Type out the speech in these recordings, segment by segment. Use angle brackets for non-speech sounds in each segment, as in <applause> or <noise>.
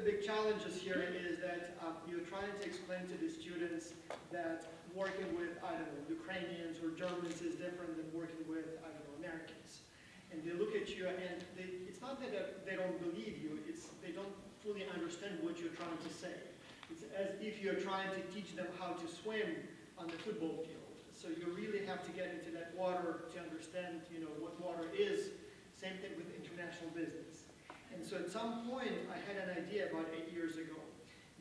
the big challenges here is that uh, you're trying to explain to the students that working with, I don't know, Ukrainians or Germans is different than working with, I don't know, Americans. And they look at you and they, it's not that they don't believe you, it's they don't fully understand what you're trying to say. It's as if you're trying to teach them how to swim on the football field. So you really have to get into that water to understand, you know, what water is. Same thing with international business. And so at some point, I had an idea about eight years ago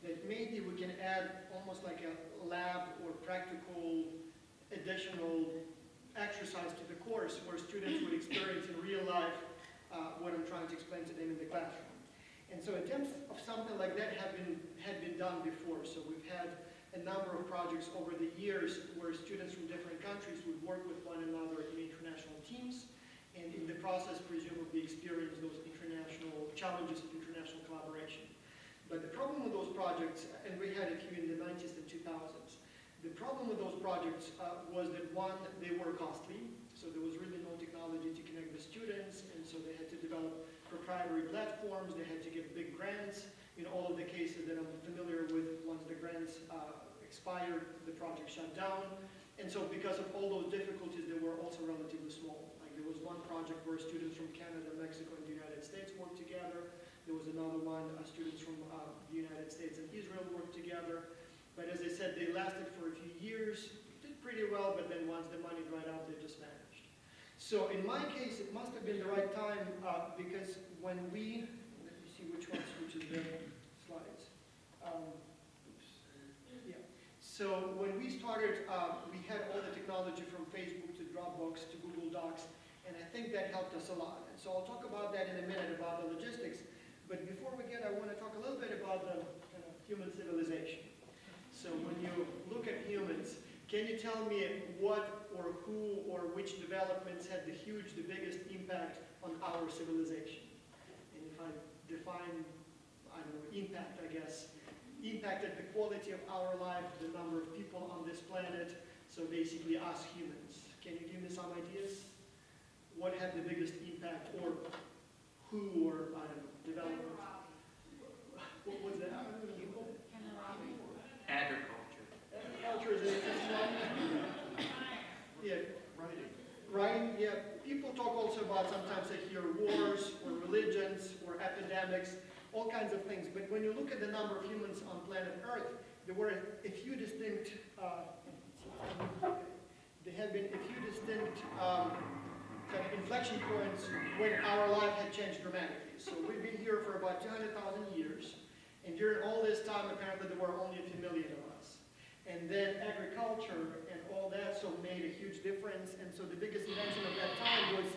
that maybe we can add almost like a lab or practical additional exercise to the course where students would experience in real life uh, what I'm trying to explain to them in the classroom. And so attempts of something like that have been, had been done before. So we've had a number of projects over the years where students from different countries would work with one another in international teams and in the process presumably experience those international challenges of international collaboration. But the problem with those projects, and we had a few in the 90s and 2000s, the problem with those projects uh, was that one, they were costly, so there was really no technology to connect the students, and so they had to develop proprietary platforms, they had to get big grants, in all of the cases that I'm familiar with, once the grants uh, expired, the project shut down. And so because of all those difficulties, they were also relatively small. There was one project where students from Canada, Mexico, and the United States worked together. There was another one, uh, students from uh, the United States and Israel worked together. But as I said, they lasted for a few years, did pretty well, but then once the money dried out, they just vanished. So in my case, it must have been the right time uh, because when we, let me see which ones, which is the slides. Um, yeah. So when we started, uh, we had all the technology from Facebook to Dropbox to Google Docs, and I think that helped us a lot. And so I'll talk about that in a minute, about the logistics. But before we get, I want to talk a little bit about the kind of human civilization. So when you look at humans, can you tell me what or who or which developments had the huge, the biggest impact on our civilization? And if I define, I don't know, impact, I guess, impacted the quality of our life, the number of people on this planet, so basically us humans. Can you give me some ideas? What had the biggest impact, or who, or, I don't know, development? What was that? Agriculture. Agriculture is one. Yeah, Writing. Right, yeah. People talk also about sometimes they hear wars or religions or epidemics, all kinds of things. But when you look at the number of humans on planet Earth, there were a few distinct, uh, there had been a few distinct um, kind of inflection points when our life had changed dramatically. So we've been here for about 200,000 years, and during all this time, apparently there were only a few million of us. And then agriculture and all that so made a huge difference. And so the biggest invention of that time was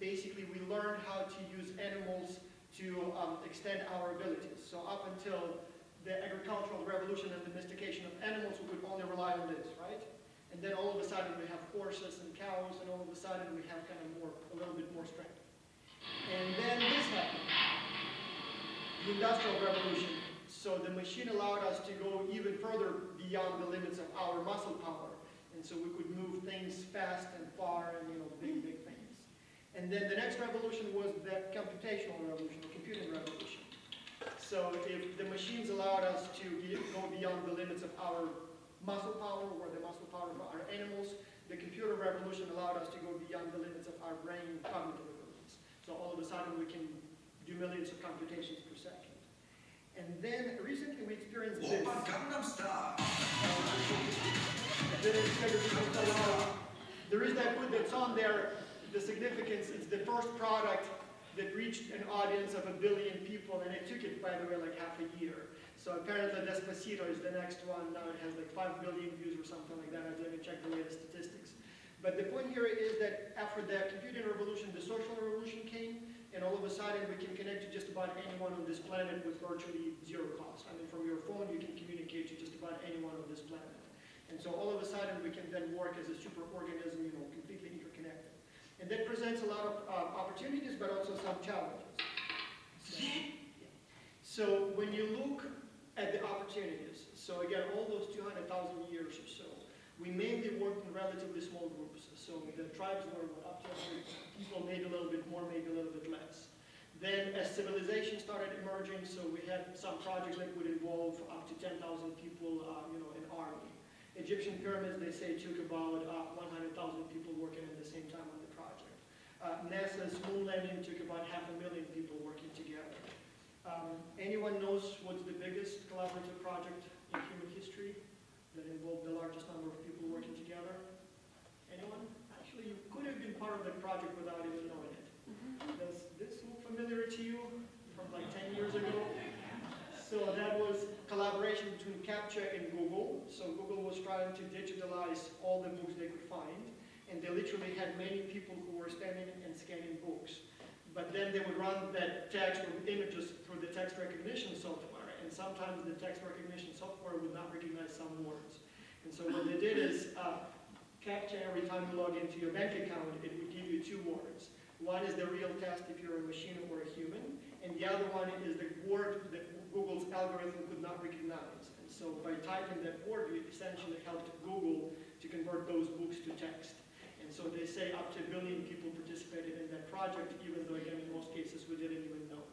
basically we learned how to use animals to um, extend our abilities. So up until the agricultural revolution and domestication of animals, we could only rely on this, right? And then all of a sudden we have horses and cows, and all of a sudden we have kind of more, a little bit more strength. And then this happened, the industrial revolution. So the machine allowed us to go even further beyond the limits of our muscle power. And so we could move things fast and far and, you know, big, big things. And then the next revolution was the computational revolution, the computing revolution. So if the machines allowed us to go beyond the limits of our muscle power or the muscle power of our animals, the computer revolution allowed us to go beyond the limits of our brain cognitive abilities. So all of a sudden we can do millions of computations per second. And then recently we experienced this. the reason I put that's on there, the significance, is the first product that reached an audience of a billion people, and it took it, by the way, like half a year. So apparently Despacito is the next one, now it has like 5 billion views or something like that, I didn't check the latest statistics. But the point here is that after the computing revolution, the social revolution came, and all of a sudden we can connect to just about anyone on this planet with virtually zero cost. I mean, from your phone you can communicate to just about anyone on this planet. And so all of a sudden we can then work as a superorganism, you know, completely interconnected. And that presents a lot of uh, opportunities, but also some challenges. So, yeah. so when you look at the opportunities, so again, all those 200,000 years or so, we mainly worked in relatively small groups. So the tribes were up to 100 people, maybe a little bit more, maybe a little bit less. Then as civilization started emerging, so we had some projects that would involve up to 10,000 people, uh, you know, an army. Egyptian pyramids, they say, took about uh, 100,000 people working at the same time on the project. Uh, NASA's moon landing took about half a million people working together. Um, anyone knows what's the biggest collaborative project in human history that involved the largest number of people working together? Anyone? Actually, you could have been part of that project without even knowing it. Does this look familiar to you from like 10 years ago? So that was collaboration between CAPTCHA and Google. So Google was trying to digitalize all the books they could find. And they literally had many people who were standing and scanning books. But then they would run that text or images through the text recognition software. And sometimes the text recognition software would not recognize some words. And so what they did is, uh, every time you log into your bank account, it would give you two words. One is the real test if you're a machine or a human, and the other one is the word that Google's algorithm could not recognize. And so by typing that word, you essentially helped Google to convert those books to text. So they say up to a billion people participated in that project, even though, again, in most cases, we didn't even know.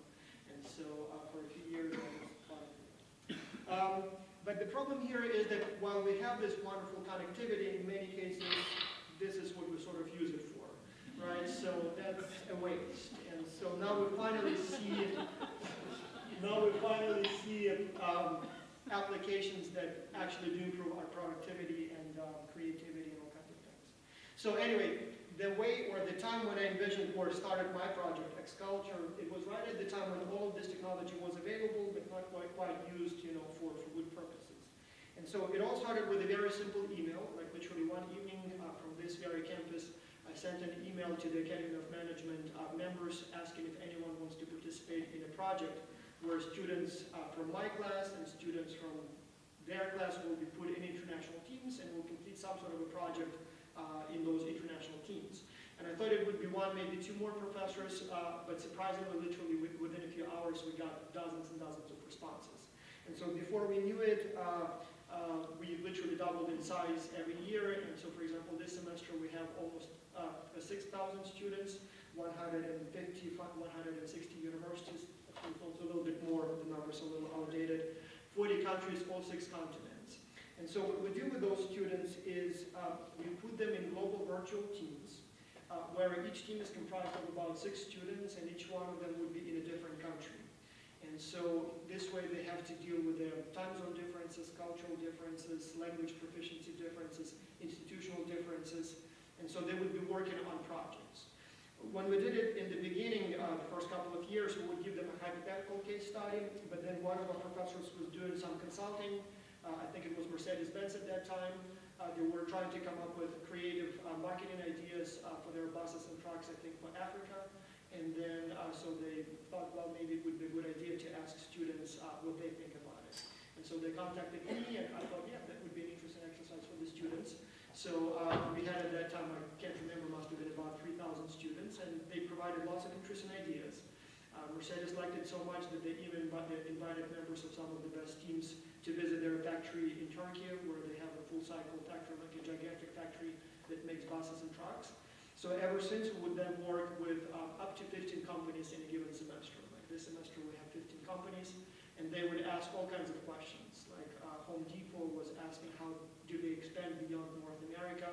And so uh, for a few years. Um, but the problem here is that while we have this wonderful connectivity, in many cases, this is what we sort of use it for, right? So that's a waste. And so now we finally see, it, now we finally see um, applications that actually do improve our productivity and uh, creativity and all. So anyway, the way or the time when I envisioned or started my project, Xculture, it was right at the time when all of this technology was available, but not quite, quite used, you know, for, for good purposes. And so it all started with a very simple email, like literally one evening uh, from this very campus, I sent an email to the Academy of Management uh, members asking if anyone wants to participate in a project where students uh, from my class and students from their class will be put in international teams and will complete some sort of a project in those international teams. And I thought it would be one, maybe two more professors, uh, but surprisingly, literally within a few hours, we got dozens and dozens of responses. And so before we knew it, uh, uh, we literally doubled in size every year. And so, for example, this semester we have almost uh, 6,000 students, 150, 160 universities. A little bit more, the numbers a little outdated. 40 countries, all six continents. And so what we do with those students is uh, we put them in global virtual teams, uh, where each team is comprised of about six students, and each one of them would be in a different country. And so this way they have to deal with the time zone differences, cultural differences, language proficiency differences, institutional differences, and so they would be working on projects. When we did it in the beginning, uh, the first couple of years, we would give them a hypothetical case study, but then one of our professors was doing some consulting. Uh, I think it was Mercedes-Benz at that time. Uh, they were trying to come up with creative uh, marketing ideas for their buses and trucks, I think, for Africa. And then, so they thought, well, maybe it would be a good idea to ask students what they think about it. And so they contacted me, and I thought, yeah, that would be an interesting exercise for the students. So uh, we had at that time, I can't remember, must have been about 3,000 students, and they provided lots of interesting ideas. Uh, Mercedes liked it so much that they even invited members of some of the best teams to visit their factory in Turkey, where they have a full cycle factory, like a gigantic factory that makes buses and trucks. So ever since, we would then work with uh, up to 15 companies in a given semester. Like this semester, we have 15 companies, and they would ask all kinds of questions. Like uh, Home Depot was asking how do they expand beyond North America,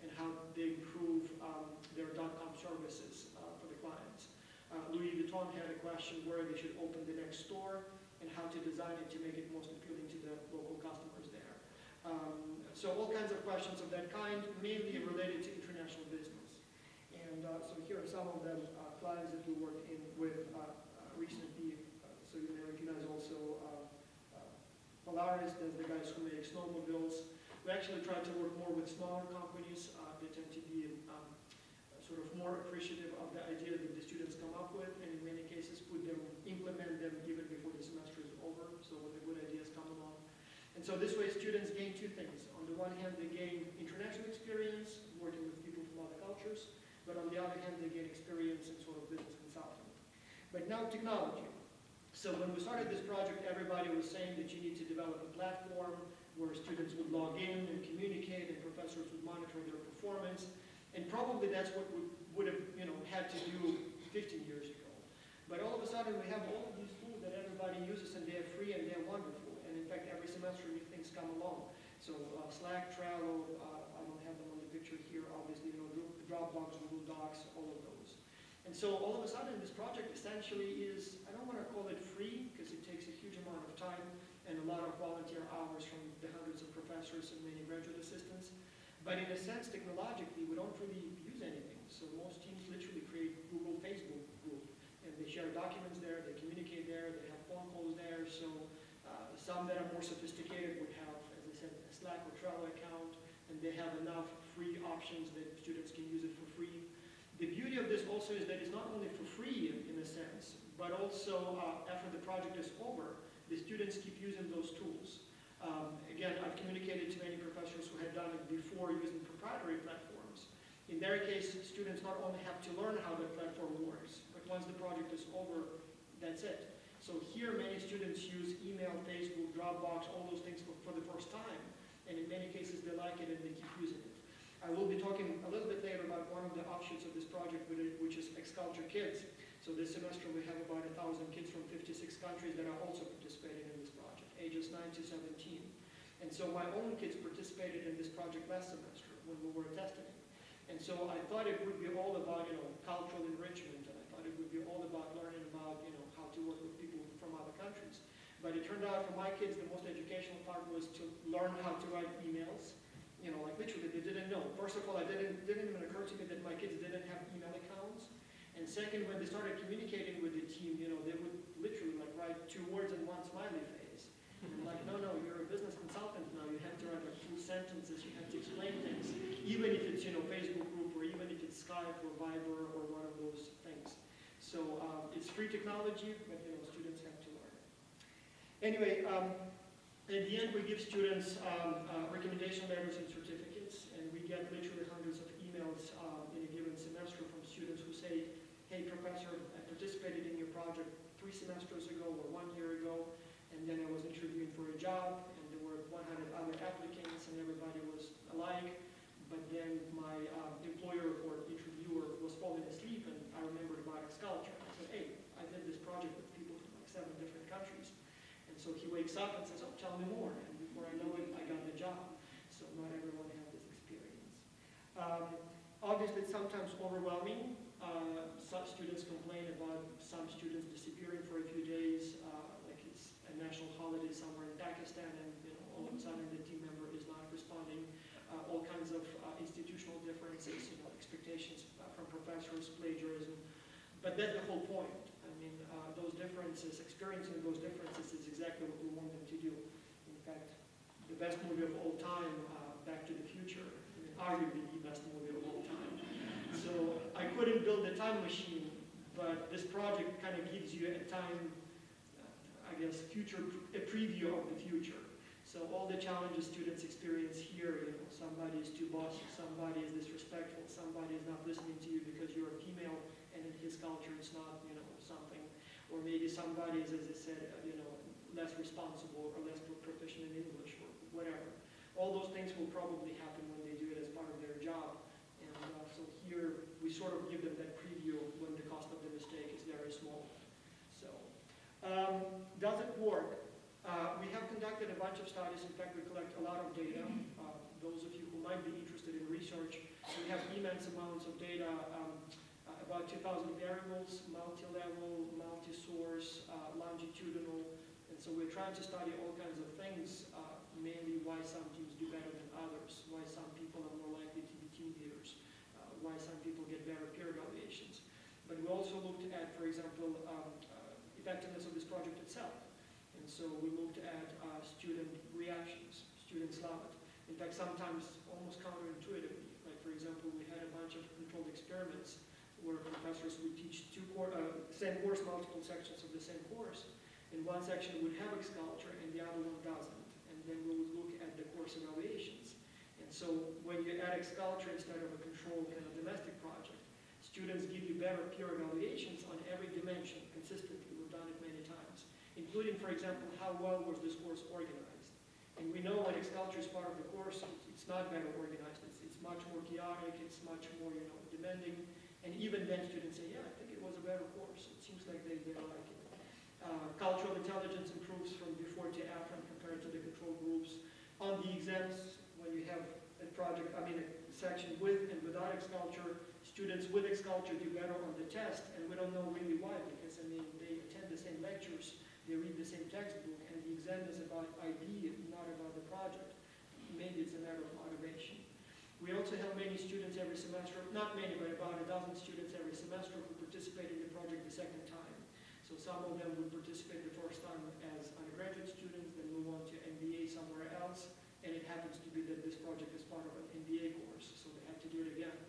and how they improve um, their dot-com services uh, for the clients. Uh, Louis Vuitton had a question where they should open the next store, and how to design it to make it most appealing to the local customers there. Um, so all kinds of questions of that kind, mainly related to international business. And uh, so here are some of the uh, clients that we worked in with uh, uh, recently. Uh, so you may recognize also uh, uh, Polaris, the guys who make snowmobiles. We actually try to work more with smaller companies. They tend to be um, sort of more appreciative of the idea that the students come up with, and in many cases put them, implement them even before the semester is over, so when the good ideas come along. And so this way students gain two things. On the one hand, they gain international experience, working with people from other cultures, but on the other hand, they gain experience in sort of business consulting. But now technology. So when we started this project, everybody was saying that you need to develop a platform where students would log in and communicate and professors would monitor their performance. And probably that's what we would have, you know, had to do 15 years ago. But all of a sudden, we have all of these tools that everybody uses and they're free and they're wonderful. And in fact, every semester new things come along. So uh, Slack, Trello, uh, I don't have them on the picture here, obviously, you know, Dropbox, Google Docs, all of those. And so all of a sudden, this project essentially is, I don't want to call it free because it takes a huge amount of time and a lot of volunteer hours from the hundreds of professors and many graduate assistants. But in a sense, technologically, we don't really use anything. So most teams literally create Google, Facebook group, and they share documents there, they communicate there, they have phone calls there. So uh, some that are more sophisticated would have, as I said, a Slack or Trello account, and they have enough free options that students can use it for free. The beauty of this also is that it's not only for free in, in a sense, but also uh, after the project is over, the students keep using those tools. Um, again, I've communicated to many professors who had done it before using proprietary platforms. In their case, students not only have to learn how the platform works, but once the project is over, that's it. So here, many students use email, Facebook, Dropbox, all those things for, for the first time. And in many cases, they like it and they keep using it. I will be talking a little bit later about one of the offshoots of this project, which is Xculture Kids. So this semester, we have about a thousand kids from 56 countries that are also participating in this project, ages 9 to 17. And so my own kids participated in this project last semester when we were testing it. And so I thought it would be all about, you know, cultural enrichment, and I thought it would be all about learning about, you know, how to work with people from other countries. But it turned out for my kids, the most educational part was to learn how to write emails. You know, like literally, they didn't know. First of all, I didn't, didn't even occur to me that my kids didn't have email accounts. And second, when they started communicating with the team, you know, they would literally like write two words and one smiley face. And <laughs> like, no, no, you're a business consultant now. You have to write like full sentences. You have to explain things, even if it's, you know, Facebook group or even if it's Skype or Viber or one of those things. So um, it's free technology, but, you know, students have to learn. Anyway, um, at the end, we give students um, uh, recommendation letters and certificates, and we get literally hundreds of emails um, in a given semester from students who say, hey, professor, I participated in your project three semesters ago or one year ago, and then I was interviewing for a job, and there were 100 other applicants, and everybody was alike, but then my um, employer or interviewer was falling asleep, and I remembered about Xculture. I said, hey, I did this project with people from like seven different countries. And so he wakes up and says, oh, tell me more. And before I know it, I got the job. So not everyone has this experience. Um, obviously, it's sometimes overwhelming. Uh, some students complain about some students disappearing for a few days, uh, national holiday somewhere in Pakistan, and you know, all of a sudden the team member is not responding. Uh, all kinds of uh, institutional differences, you know, expectations uh, from professors, plagiarism. But that's the whole point. I mean, uh, those differences, experiencing those differences is exactly what we want them to do. In fact, the best movie of all time, uh, Back to the Future, arguably the best movie of all time. So I couldn't build a time machine, but this project kind of gives you a time, I guess, future, a preview of the future. So all the challenges students experience here, you know, somebody is too bossy, somebody is disrespectful, somebody is not listening to you because you're a female, and in his culture it's not, you know, something. Or maybe somebody is, as I said, uh, you know, less responsible or less proficient in English or whatever. All those things will probably happen when they do it as part of their job. And uh, so here, we sort of give them that preview when the cost of the mistake is very small. Um, does it work? Uh, we have conducted a bunch of studies. In fact, we collect a lot of data. Uh, those of you who might be interested in research, we have immense amounts of data, um, uh, about 2,000 variables, multi-level, multi-source, uh, longitudinal. And so we're trying to study all kinds of things, uh, mainly why some teams do better than others, why some people are more likely to be team leaders, uh, why some people get better peer evaluations. But we also looked at, for example, um, effectiveness of this project itself. And so we looked at uh, student reactions. Students love it. In fact, sometimes almost counterintuitively. Like, for example, we had a bunch of controlled experiments where professors would teach two cour uh, same course, multiple sections of the same course. And one section would have Xculture and the other one doesn't. And then we would look at the course evaluations. And so when you add Xculture instead of a controlled kind of domestic project, students give you better peer evaluations on every dimension consistently. Done it many times including, for example, how well was this course organized. And we know when Xculture is part of the course, it's not better organized. It's, it's much more chaotic, it's much more, you know, demanding. And even then, students say, yeah, I think it was a better course. It seems like they, they like it. Uh, cultural intelligence improves from before to after compared to the control groups. On the exams, when you have a project, I mean, a section with and without X-culture, students with X-culture do better on the test, and we don't know really why, because, I mean, they attend the same lectures, they read the same textbook, and the exam is about IB, not about the project. Maybe it's a matter of motivation. We also have many students every semester, not many, but about a dozen students every semester who participate in the project the second time. So some of them would participate the first time as undergraduate students, then move on to MBA somewhere else, and it happens to be that this project is part of an MBA course, so they have to do it again.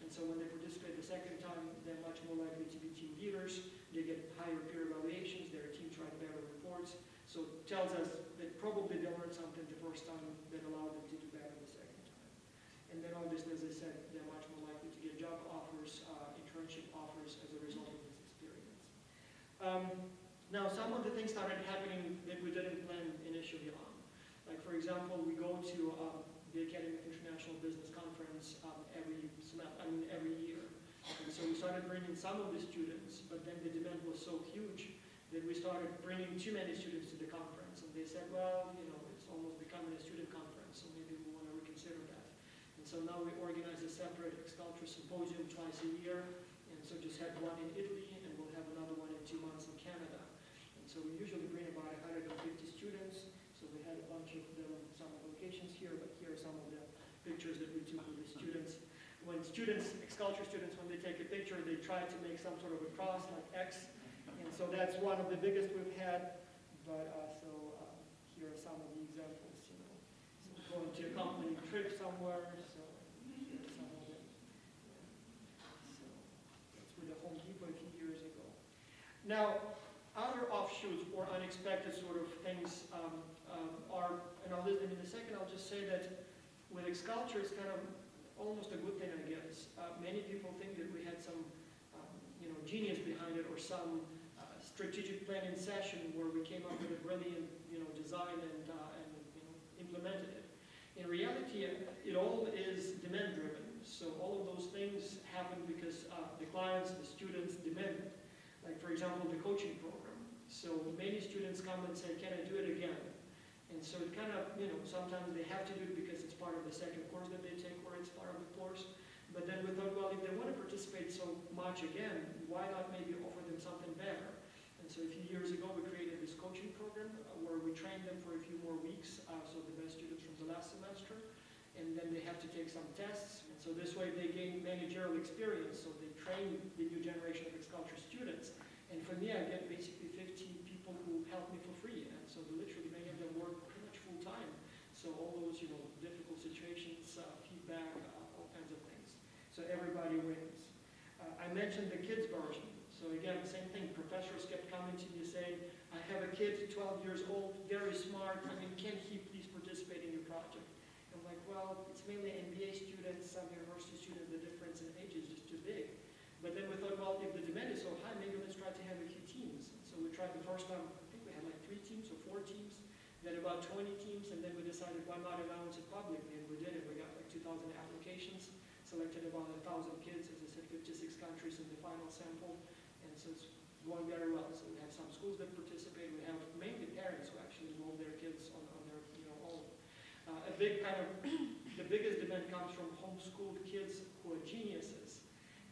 And so when they participate the second time, they're much more likely to be team leaders, they get higher peer evaluations, their teams write better reports. So it tells us that probably they learned something the first time that allowed them to do better the second time. And then obviously, as I said, they're much more likely to get job offers, uh, internship offers as a result of this experience. Um, now, some of the things started happening that we didn't plan initially on. Like, for example, we go to um, the Academy of International Business Conference um, every I mean, every year. And so we started bringing some of the students, but then the demand was so huge that we started bringing too many students to the conference. And they said, well, you know, it's almost becoming a student conference, so maybe we want to reconsider that. And so now we organize a separate X-Culture Symposium twice a year. And so just had one in Italy, and we'll have another one in two months in Canada. And so we usually bring about 150 students. So we had a bunch of here, but here are some of the pictures that we took with the students. When students, X-Culture students, when they take a picture, they try to make some sort of a cross like X. And so that's one of the biggest we've had. But uh, so um, here are some of the examples, you know. So going to a company trip somewhere, so here are some of them. So that's with the Home Depot a few years ago. Now, other offshoots or unexpected sort of things um, um, are, and I'll list them in a second, I'll just say that with X-Culture, it's kind of almost a good thing, I guess. Uh, many people think that we had some, um, you know, genius behind it or some uh, strategic planning session where we came up with a brilliant, you know, design and, uh, and you know, implemented it. In reality, it all is demand-driven. So all of those things happen because uh, the clients, the students demand it. Like, for example, the coaching program. So many students come and say, can I do it again? And so it kind of, you know, sometimes they have to do it because it's part of the second course that they take or it's part of the course. But then we thought, well, if they want to participate so much again, why not maybe offer them something better? And so a few years ago, we created this coaching program uh, where we trained them for a few more weeks, uh, so the best students from the last semester. And then they have to take some tests. And so this way they gain managerial experience, so they train the new generation of X-Culture students. And for me, I get basically 15 people who help me for free. So literally many of them work pretty much full time. So all those, you know, difficult situations, uh, feedback, uh, all kinds of things. So everybody wins. Uh, I mentioned the kids version. So again, same thing. Professors kept coming to me saying, I have a kid, 12 years old, very smart. I mean, can he please participate in your project? I'm like, well, it's mainly MBA students, some university students. The difference in age is just too big. But then we thought, well, if the demand is so high, maybe let's try to have a few teams. So we tried the first time, I think we had like three teams or four teams, then about 20 teams, and then we decided why not announce it publicly, and we did it. We got like 2,000 applications, selected about 1,000 kids, as I said, 56 countries in the final sample, and so it's going very well. So we have some schools that participate, we have mainly parents who actually enroll their kids on, on their, you know, own. Uh, a big kind of, <coughs> the biggest demand comes from homeschooled kids who are geniuses,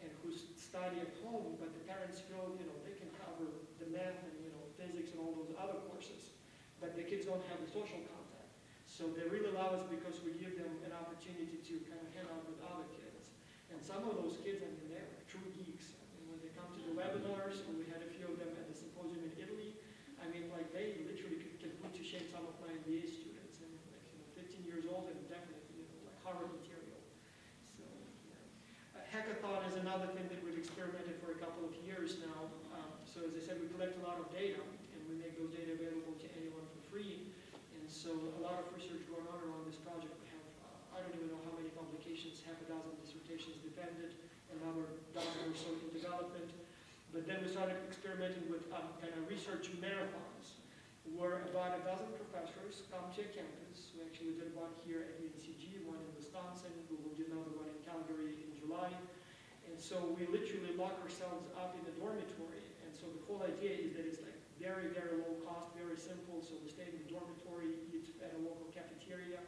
and who study at home, but the parents feel, you know, they can cover the math and, you know, physics and all those other courses, but the kids don't have the social contact. So they really love us because we give them an opportunity to kind of hang out with other kids. And some of those kids, I mean, they're true geeks. I mean, when they come to the webinars, and we had a few of them at the symposium in Italy, I mean, like, they literally can, can put to shame some of my MBA students. And like, you know, 15 years old and definitely, you know, like Harvard material. So, yeah. Uh, Hackathon is another thing that we've experimented for a couple of years now. Um, so as I said, we collect a lot of data, and we make those data available to free. And so a lot of research going on around this project. We have, uh, I don't even know how many publications, half a dozen dissertations defended, another dozen or so in development. But then we started experimenting with um, kind of research marathons, where about a dozen professors come to a campus. We actually did one here at UNCG, one in Wisconsin. We will do another one in Calgary in July. And so we literally lock ourselves up in the dormitory. And so the whole idea is that it's very, very low cost, very simple. So we stay in the dormitory, eat at a local cafeteria.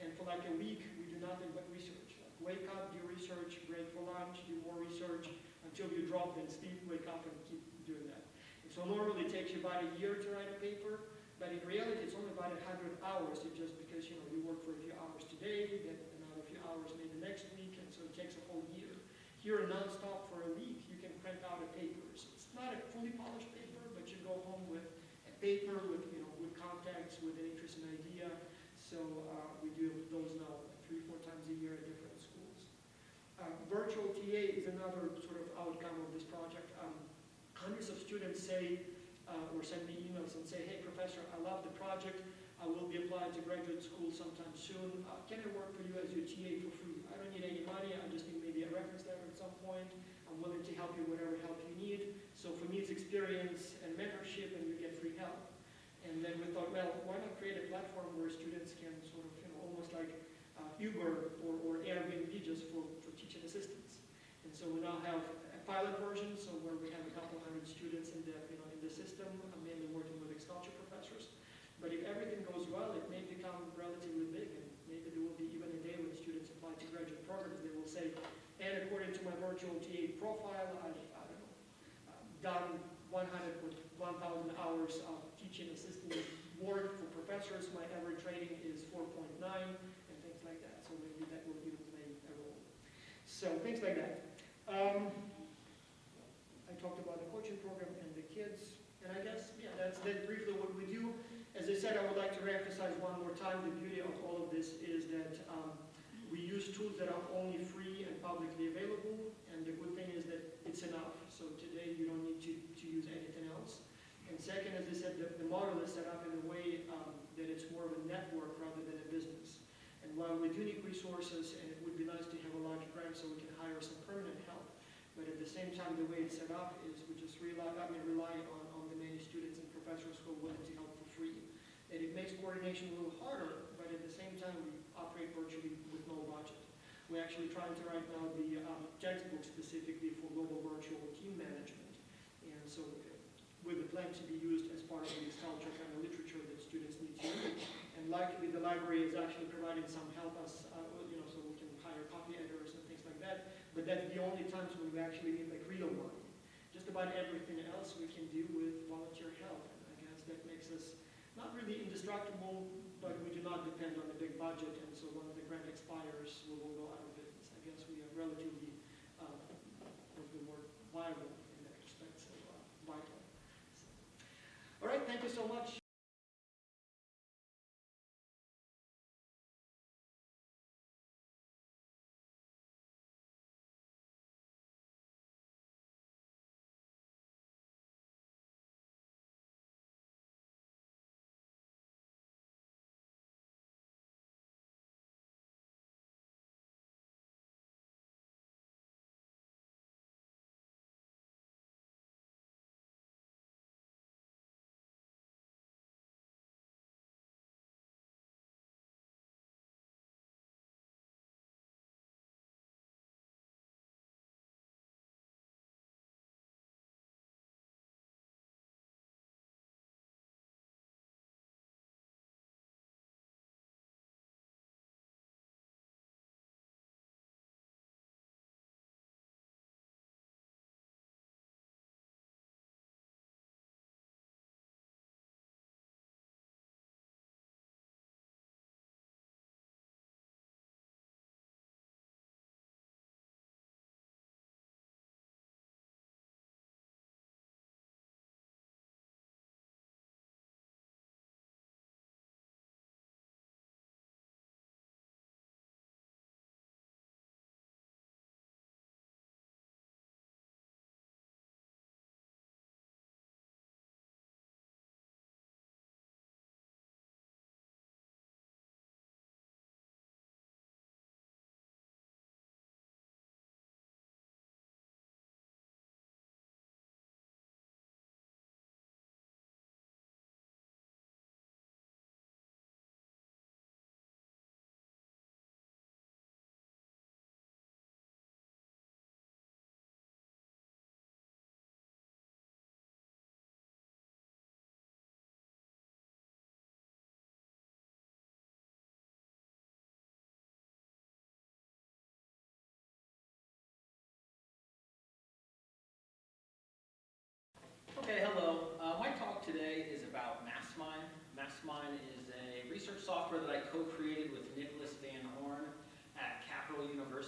And for like a week, we do nothing but research. Like wake up, do research, break for lunch, do more research until you drop, then sleep, wake up, and keep doing that. And so normally it takes you about a year to write a paper, but in reality it's only about 100 hours. Just because you know you work for a few hours today, get another few hours maybe the next week, and so it takes a whole year. Here, nonstop for a week, you can print out a paper. So it's not a fully polished paper, go home with a paper with you know with contacts, with an interesting idea. So uh, we do those now three, four times a year at different schools. Uh, virtual TA is another sort of outcome of this project. Um, hundreds of students say uh, or send me emails and say, hey, professor, I love the project. I will be applying to graduate school sometime soon. Uh, can I work for you as your TA for free? I don't need any money. I just need maybe a reference letter at some point. I'm willing to help you whatever help you need. So for me, it's experience and mentorship, and you get free help. And then we thought, well, why not create a platform where students can sort of, you know, almost like uh, Uber or, or Airbnb just for, for teaching assistants. And so we now have a pilot version, so where we have a couple hundred students in the, you know, in the system, uh, mainly working with X-Culture professors. But if everything goes well, it may become relatively big, and maybe there will be even a day when students apply to graduate programs, they will say, and according to my virtual TA profile, I've, I don't know, uh, done 100 with 1,000 hours of teaching assistant work for professors. My average rating is 4.9 and things like that. So maybe that will even play a role. So things like that. Um, I talked about the coaching program and the kids. And I guess, yeah, that's, that's briefly what we do. As I said, I would like to reemphasize one more time, the beauty of all of this is that um, we use tools that are only free and publicly available. And the good thing is that it's enough. So today you don't need to, to use anything else. And second, as I said, the, the model is set up in a way um, that it's more of a network rather than a business. And while we do need resources, and it would be nice to have a large grant so we can hire some permanent help, but at the same time, the way it's set up is we just rely, I mean, rely on, on the many students and professors who are willing to help for free. And it makes coordination a little harder, but at the same time, we operate virtually with no budget. We're actually trying to write now the um, textbook specifically for global virtual team management. And so with the plan to be used as part of the culture kind of literature that students need to read. And likely the library is actually providing some help us, uh, you know, so we can hire copy editors and things like that. But that's the only times when we actually need like real money. Just about everything else we can do with volunteer help. And I guess that makes us not really indestructible, but we do not depend on a big budget. And so when the grant expires, we will go out of business. I guess we are relatively, uh, the viable in that respect, so uh, vital. All right, thank you so much.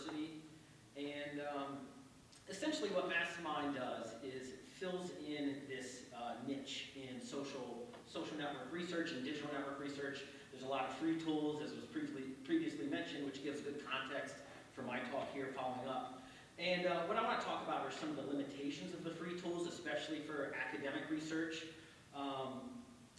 University. And um, essentially what MassMine does is fills in this uh, niche in social, social network research and digital network research. There's a lot of free tools, as was previously, previously mentioned, which gives good context for my talk here following up. And uh, what I want to talk about are some of the limitations of the free tools, especially for academic research. Um,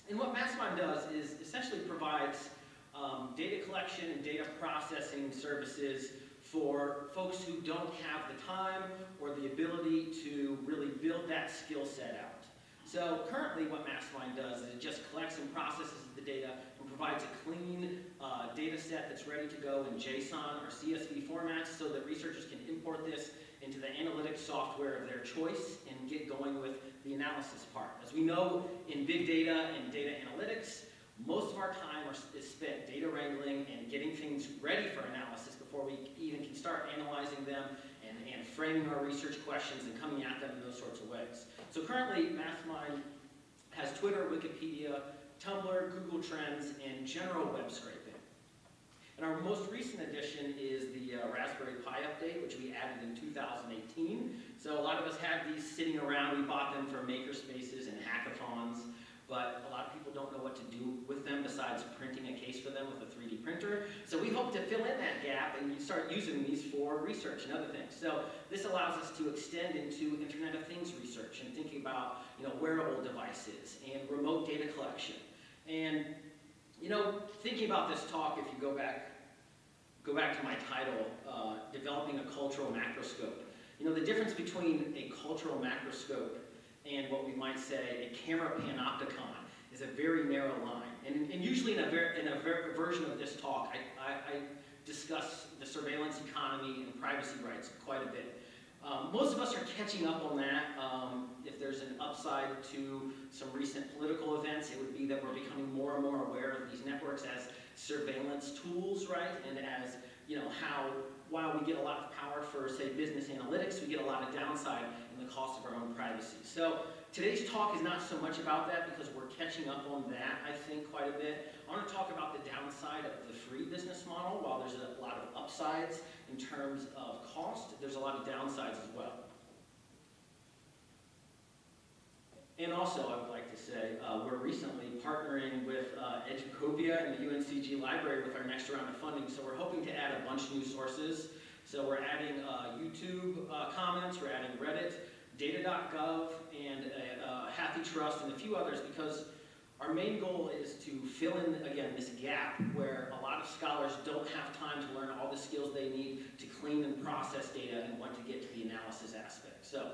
and what MassMine does is essentially provides um, data collection and data processing services for folks who don't have the time or the ability to really build that skill set out. So currently what MassMine does is it just collects and processes the data and provides a clean uh, data set that's ready to go in JSON or CSV formats so that researchers can import this into the analytics software of their choice and get going with the analysis part. As we know in big data and data analytics, most of our time is spent data wrangling and getting things ready for analysis before we even can start analyzing them and, and framing our research questions and coming at them in those sorts of ways. So currently, MassMine has Twitter, Wikipedia, Tumblr, Google Trends, and general web scraping. And our most recent addition is the uh, Raspberry Pi update, which we added in 2018. So a lot of us had these sitting around. We bought them for makerspaces and hackathons, but a lot of people don't know what to do with them besides printing a case for them with a 3D printer. So we hope to fill in that gap and start using these for research and other things. So this allows us to extend into Internet of Things research and thinking about you know, wearable devices and remote data collection. And you know, thinking about this talk, if you go back, go back to my title, uh, Developing a Cultural Macroscope. You know, the difference between a cultural macroscope and what we might say a camera panopticon is a very narrow line. And, and usually in a, ver in a ver version of this talk, I, I, I discuss the surveillance economy and privacy rights quite a bit. Um, most of us are catching up on that. Um, if there's an upside to some recent political events, it would be that we're becoming more and more aware of these networks as surveillance tools, right? And as, you know, how, while we get a lot of power for, say, business analytics, we get a lot of downside in the cost of our own privacy. So today's talk is not so much about that because we're catching up on that, I think, quite a bit. I want to talk about the downside of the free business model. While there's a lot of upsides in terms of cost, there's a lot of downsides as well. And also, I would like to say, uh, we're recently partnering with uh, Educopia and the UNCG Library with our next round of funding, so we're hoping to add a bunch of new sources. So we're adding uh, YouTube uh, comments, we're adding Reddit, data.gov, and uh, HathiTrust, and a few others, because our main goal is to fill in, again, this gap where a lot of scholars don't have time to learn all the skills they need to clean and process data and want to get to the analysis aspect. So,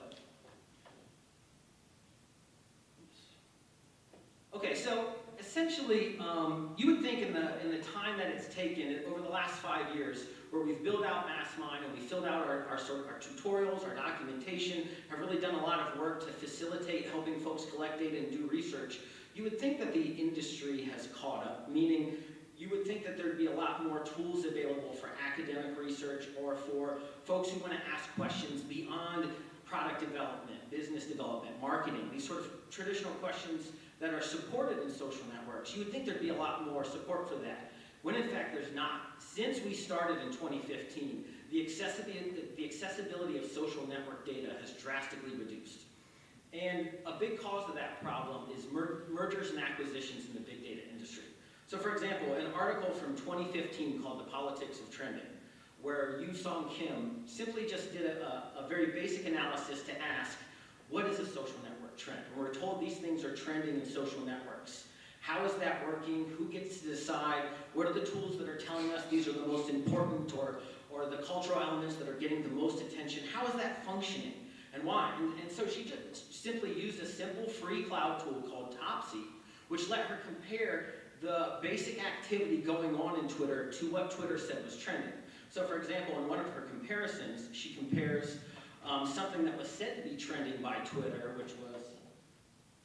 okay, so essentially, um, you would think in the, in the time that it's taken over the last five years, where we've built out MassMine and we filled out our, our, our, tutorials, our documentation, have really done a lot of work to facilitate helping folks collect data and do research, you would think that the industry has caught up, meaning you would think that there'd be a lot more tools available for academic research or for folks who want to ask questions beyond product development, business development, marketing, these sort of traditional questions that are supported in social networks. You would think there'd be a lot more support for that, when in fact there's not. Since we started in 2015, the accessibility, the accessibility of social network data has drastically reduced. And a big cause of that problem is mer mergers and acquisitions in the big data industry. So for example, an article from 2015 called The Politics of Trending, where Yu Song Kim simply just did a, a, very basic analysis to ask, what is a social network trend? We're told these things are trending in social networks. How is that working? Who gets to decide? What are the tools that are telling us these are the most important or, or the cultural elements that are getting the most attention? How is that functioning? And why? And, and so she just simply used a simple free cloud tool called Topsy, which let her compare the basic activity going on in Twitter to what Twitter said was trending. So for example, in one of her comparisons, she compares um, something that was said to be trending by Twitter, which was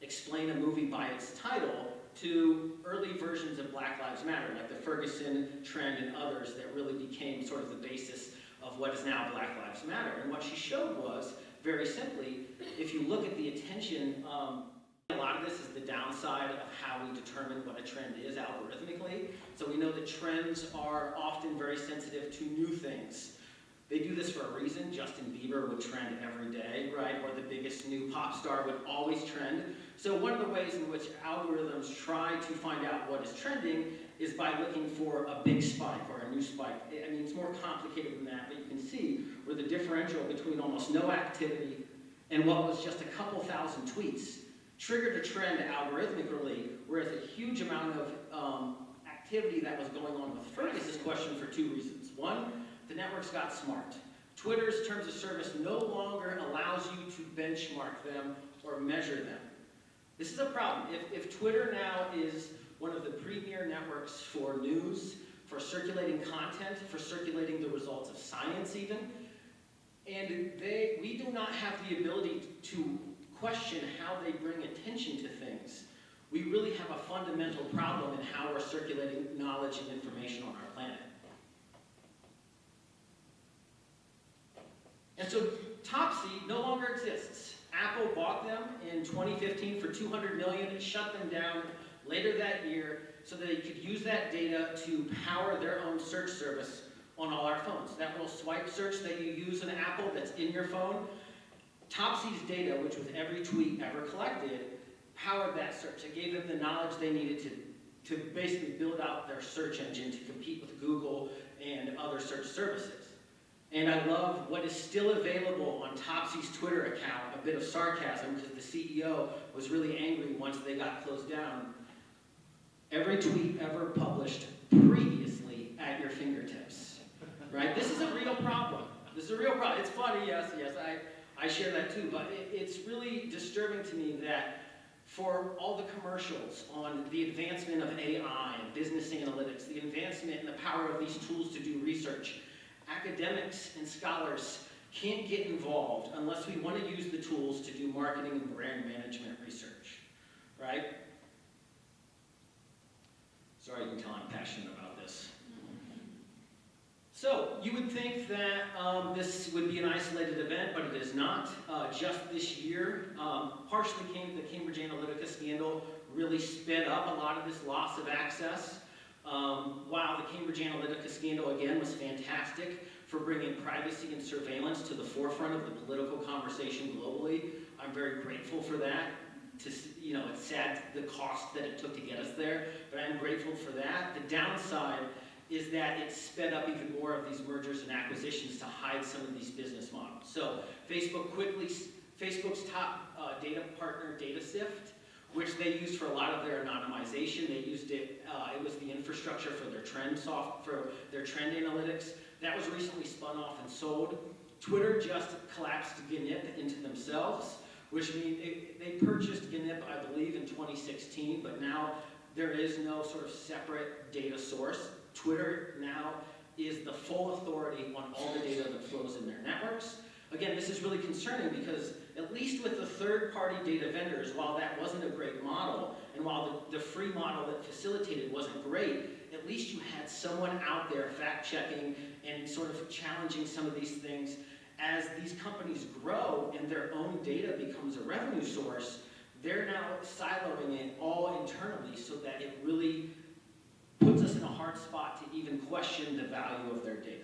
explain a movie by its title, to early versions of Black Lives Matter, like the Ferguson trend and others that really became sort of the basis of what is now Black Lives Matter. And what she showed was very simply, if you look at the attention um, A lot of this is the downside of how we determine what a trend is algorithmically. So we know that trends are often very sensitive to new things. They do this for a reason. Justin Bieber would trend every day, right? Or the biggest new pop star would always trend. So one of the ways in which algorithms try to find out what is trending is by looking for a big spike or a new spike. I mean, it's more complicated than that, but you can see where the differential between almost no activity and what was just a couple thousand tweets triggered a trend algorithmically, whereas a huge amount of um, activity that was going on with Ferguson's question for two reasons. One, the networks got smart. Twitter's terms of service no longer allows you to benchmark them or measure them. This is a problem. If, if Twitter now is one of the premier networks for news, for circulating content, for circulating the results of science even, and they, we do not have the ability to question how they bring attention to things. We really have a fundamental problem in how we're circulating knowledge and information on our planet. And so Topsy no longer exists. Apple bought them in 2015 for 200 million and shut them down later that year so that they could use that data to power their own search service on all our phones. That little swipe search that you use in Apple that's in your phone, Topsy's data, which was every tweet ever collected, powered that search. It gave them the knowledge they needed to, to basically build out their search engine to compete with Google and other search services. And I love what is still available on Topsy's Twitter account, a bit of sarcasm because the CEO was really angry once they got closed down. Every tweet ever published previously at your fingertips, right? This is a real problem. This is a real problem. It's funny, yes, yes, I, I share that too, but it, it's really disturbing to me that for all the commercials on the advancement of AI business analytics, the advancement and the power of these tools to do research, academics and scholars can't get involved unless we want to use the tools to do marketing and brand management research, right? Sorry, you can tell I'm passionate about this. So, you would think that um, this would be an isolated event, but it is not. Uh, just this year, um, partially came, the Cambridge Analytica scandal really sped up a lot of this loss of access. Um, while the Cambridge Analytica scandal, again, was fantastic for bringing privacy and surveillance to the forefront of the political conversation globally, I'm very grateful for that. To, you know, it's sad the cost that it took to get us there, but I'm grateful for that. The downside is that it sped up even more of these mergers and acquisitions to hide some of these business models. So Facebook quickly, Facebook's top uh, data partner, DataSift, which they used for a lot of their anonymization. They used it, uh, it was infrastructure for their trend soft, for their trend analytics. That was recently spun off and sold. Twitter just collapsed GNIP into themselves, which means they, they purchased GNIP, I believe, in 2016, but now there is no sort of separate data source. Twitter now is the full authority on all the data that flows in their networks. Again, this is really concerning because at least with the third-party data vendors, while that wasn't a great model, and while the, the free model that facilitated wasn't great, at least you had someone out there fact-checking and sort of challenging some of these things. As these companies grow and their own data becomes a revenue source, they're now siloing it all internally so that it really puts us in a hard spot to even question the value of their data.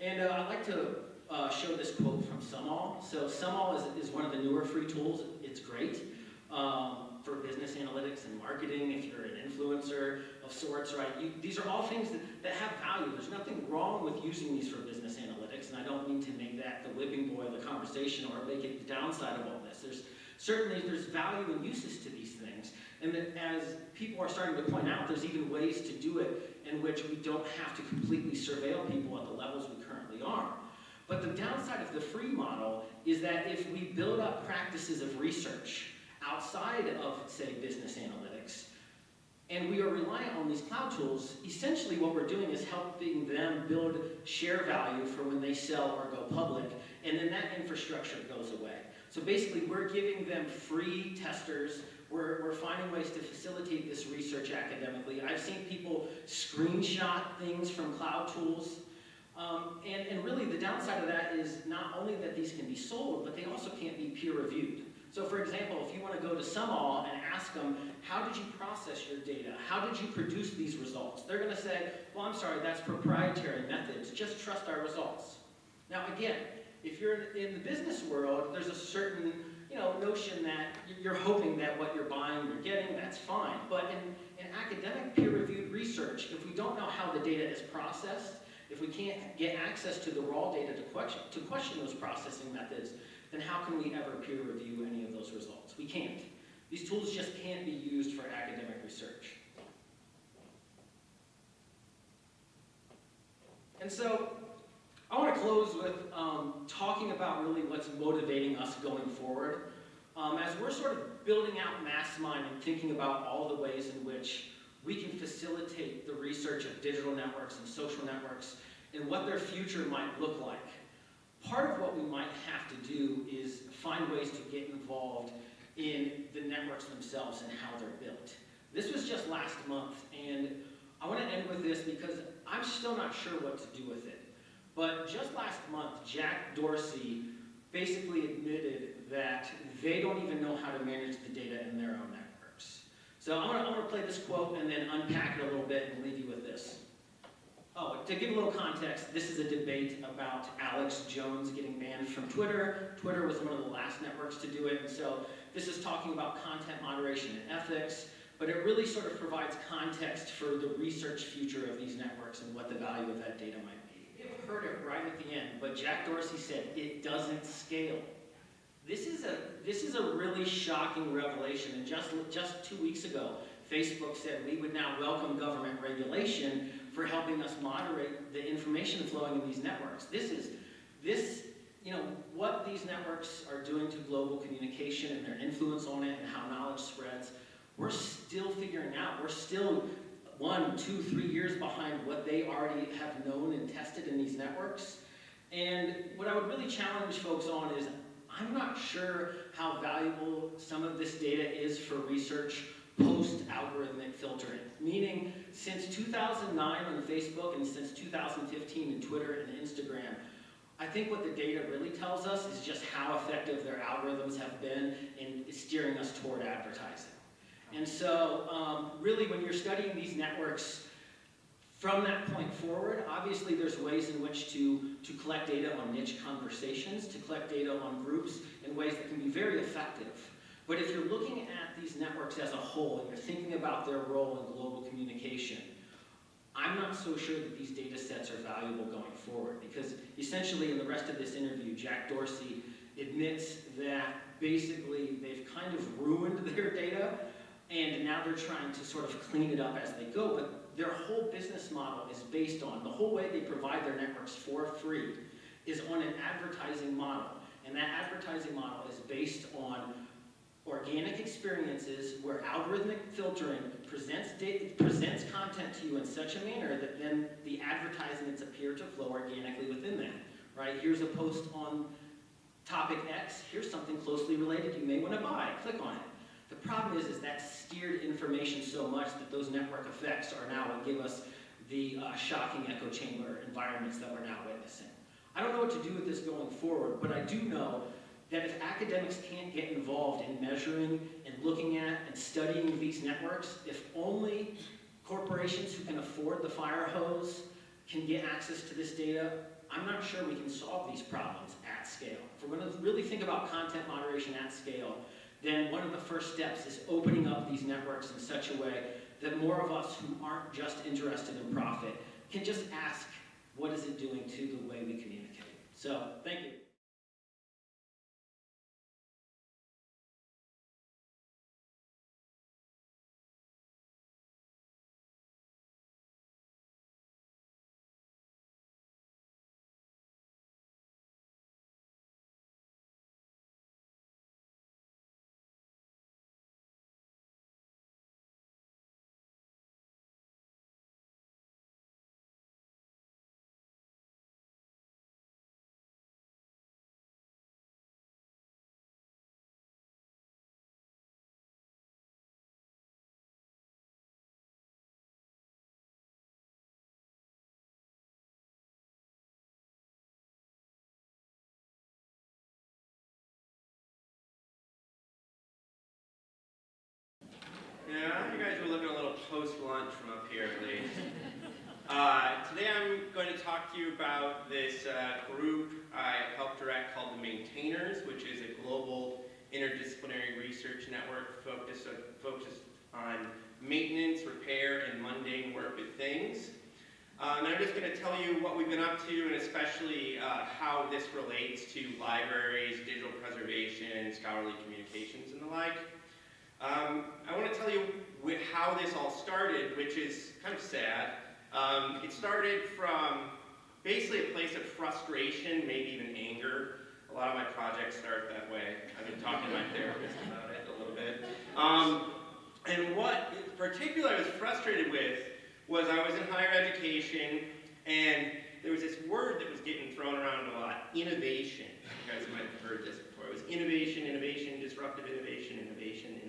And uh, I'd like to uh, show this quote from Sumall. So Sumall is, is one of the newer free tools. It's great um, for business analytics and marketing if you're an influencer of sorts, right? You, these are all things that, that have value. There's nothing wrong with using these for business analytics, and I don't mean to make that the whipping boy of the conversation or make it the downside of all this. There's certainly there's value and uses to these things, and that as people are starting to point out, there's even ways to do it in which we don't have to completely surveil people at the levels we currently are. But the downside of the free model is that if we build up practices of research outside of, say, business analytics, and we are reliant on these cloud tools, essentially what we're doing is helping them build share value for when they sell or go public, and then that infrastructure goes away. So basically, we're giving them free testers. We're, we're finding ways to facilitate this research academically. I've seen people screenshot things from cloud tools um, and, and really the downside of that is not only that these can be sold, but they also can't be peer reviewed. So for example, if you want to go to Sumall and ask them, how did you process your data? How did you produce these results? They're going to say, well, I'm sorry, that's proprietary methods. Just trust our results. Now again, if you're in the business world, there's a certain you know, notion that you're hoping that what you're buying, you're getting, that's fine. But in, in academic peer-reviewed research, if we don't know how the data is processed, if we can't get access to the raw data to question, to question those processing methods, then how can we ever peer review any of those results? We can't. These tools just can't be used for academic research. And so, I want to close with um, talking about really what's motivating us going forward. Um, as we're sort of building out MassMine and thinking about all the ways in which we can facilitate the research of digital networks and social networks and what their future might look like. Part of what we might have to do is find ways to get involved in the networks themselves and how they're built. This was just last month, and I want to end with this because I'm still not sure what to do with it. But just last month, Jack Dorsey basically admitted that they don't even know how to manage the data in their own networks. So I'm going to play this quote and then unpack it a little bit and leave you with this. Oh, to give a little context, this is a debate about Alex Jones getting banned from Twitter. Twitter was one of the last networks to do it, and so this is talking about content moderation and ethics, but it really sort of provides context for the research future of these networks and what the value of that data might be. You've heard it right at the end, but Jack Dorsey said it doesn't scale. This is a, this is a really shocking revelation, and just, just two weeks ago, Facebook said we would now welcome government regulation for helping us moderate the information flowing in these networks. This is, this, you know, what these networks are doing to global communication and their influence on it and how knowledge spreads, we're still figuring out. We're still one, two, three years behind what they already have known and tested in these networks. And what I would really challenge folks on is, I'm not sure how valuable some of this data is for research post-algorithmic filtering. Meaning, since 2009 on Facebook and since 2015 in Twitter and Instagram, I think what the data really tells us is just how effective their algorithms have been in steering us toward advertising. And so, um, really, when you're studying these networks, from that point forward, obviously there's ways in which to, to collect data on niche conversations, to collect data on groups in ways that can be very effective. But if you're looking at these networks as a whole and you're thinking about their role in global communication, I'm not so sure that these data sets are valuable going forward because essentially in the rest of this interview, Jack Dorsey admits that basically they've kind of ruined <laughs> their data and now they're trying to sort of clean it up as they go, but their whole business model is based on, the whole way they provide their networks for free is on an advertising model. And that advertising model is based on organic experiences where algorithmic filtering presents, presents content to you in such a manner that then the advertisements appear to flow organically within that, right? Here's a post on topic X, here's something closely related you may want to buy, click on it. The problem is, is that steered information so much that those network effects are now what give us the uh, shocking echo chamber environments that we're now witnessing. I don't know what to do with this going forward, but I do know that if academics can't get involved in measuring and looking at and studying these networks, if only corporations who can afford the fire hose can get access to this data, I'm not sure we can solve these problems at scale. If we're going to really think about content moderation at scale, then one of the first steps is opening up these networks in such a way that more of us who aren't just interested in profit can just ask, what is it doing to the way we communicate? So, thank you. Post-lunch from up here at least. <laughs> Uh, today I'm going to talk to you about this uh, group I helped direct called the Maintainers, which is a global interdisciplinary research network focused, focused on maintenance, repair, and mundane work with things. Uh, and I'm just going to tell you what we've been up to and especially uh, how this relates to libraries, digital preservation, scholarly communications, and the like. Um, I want to tell you how this all started, which is kind of sad. Um, it started from basically a place of frustration, maybe even anger. A lot of my projects start that way. I've been talking to my therapist about it a little bit. Um, and what in particular I was frustrated with was I was in higher education and there was this word that was getting thrown around a lot, innovation. You guys might have heard this before. It was innovation, innovation, disruptive innovation, innovation.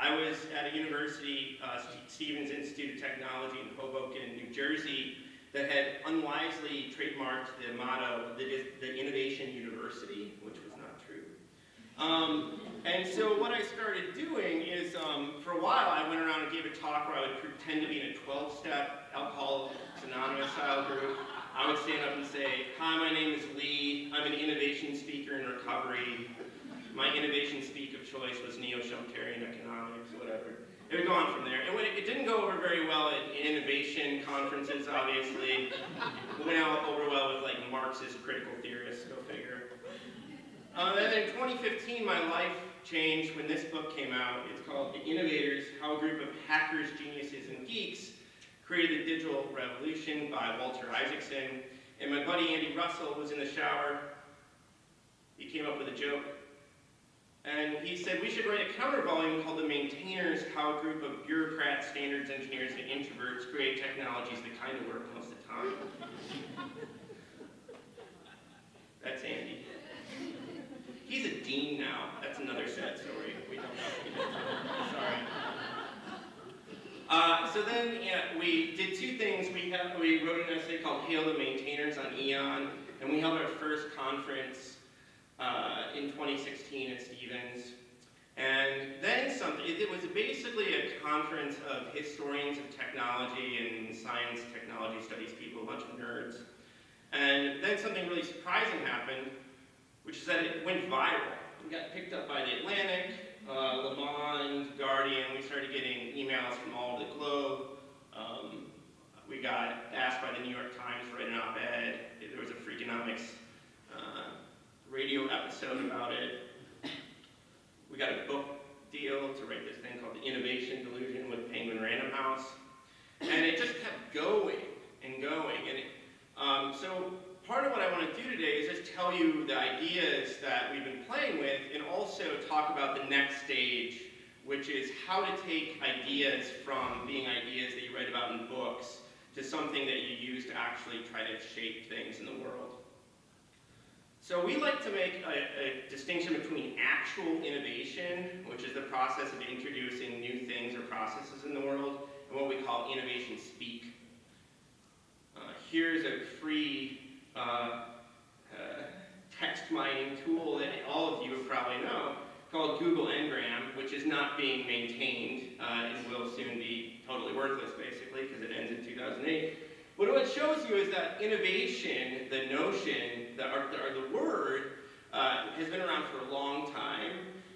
I was at a university, uh, Stevens Institute of Technology in Hoboken, New Jersey, that had unwisely trademarked the motto, the, the Innovation University, which was not true. Um, and so what I started doing is, um, for a while, I went around and gave a talk where I would pretend to be in a 12-step Alcoholics Anonymous style group. I would stand up and say, hi, my name is Lee. I'm an innovation speaker in recovery. My innovation speak of choice was neo-Schumpeterian economics, whatever. It would go on from there. It, it didn't go over very well at innovation conferences, obviously. It went out over well with like Marxist critical theorists, go figure. Uh, and then in 2015, my life changed when this book came out. It's called The Innovators, How a Group of Hackers, Geniuses, and Geeks Created the Digital Revolution by Walter Isaacson. And my buddy Andy Russell was in the shower. He came up with a joke. And he said we should write a counter volume called The Maintainers, How a Group of Bureaucrats, Standards Engineers, and Introverts Create Technologies that kind of work most of the time. That's Andy. He's a dean now. That's another sad story. We don't know. Sorry. Uh, so then, yeah, we did two things. We have we wrote an essay called "Hail the Maintainers" on Aeon, and we held our first conference uh, in 2016 at Stevens. And then something. It, was basically a conference of historians of technology and science, technology studies people, a bunch of nerds. And then something really surprising happened which is that it went viral. It got picked up by the Atlantic, uh, Le Monde, Guardian. We started getting emails from all over the globe. Um, we got asked by the New York Times to write an op-ed. There was a Freakonomics radio episode about it. We got a book deal to write this thing called The Innovation Delusion with Penguin Random House. And it just kept going and going. And it, um, so part of what I want to do today is just tell you the ideas that we've been playing with and also talk about the next stage, which is how to take ideas from being ideas that you write about in books to something that you use to actually try to shape things in the world. So we like to make a, a, distinction between actual innovation, which is the process of introducing new things or processes in the world, and what we call innovation speak. Uh, here's a free uh, uh, text mining tool that all of you probably know called Google Ngram, which is not being maintained uh, and will soon be totally worthless, basically, because it ends in 2008. But what it shows you is that innovation, the notion, the, or, the word, uh, has been around for a long time,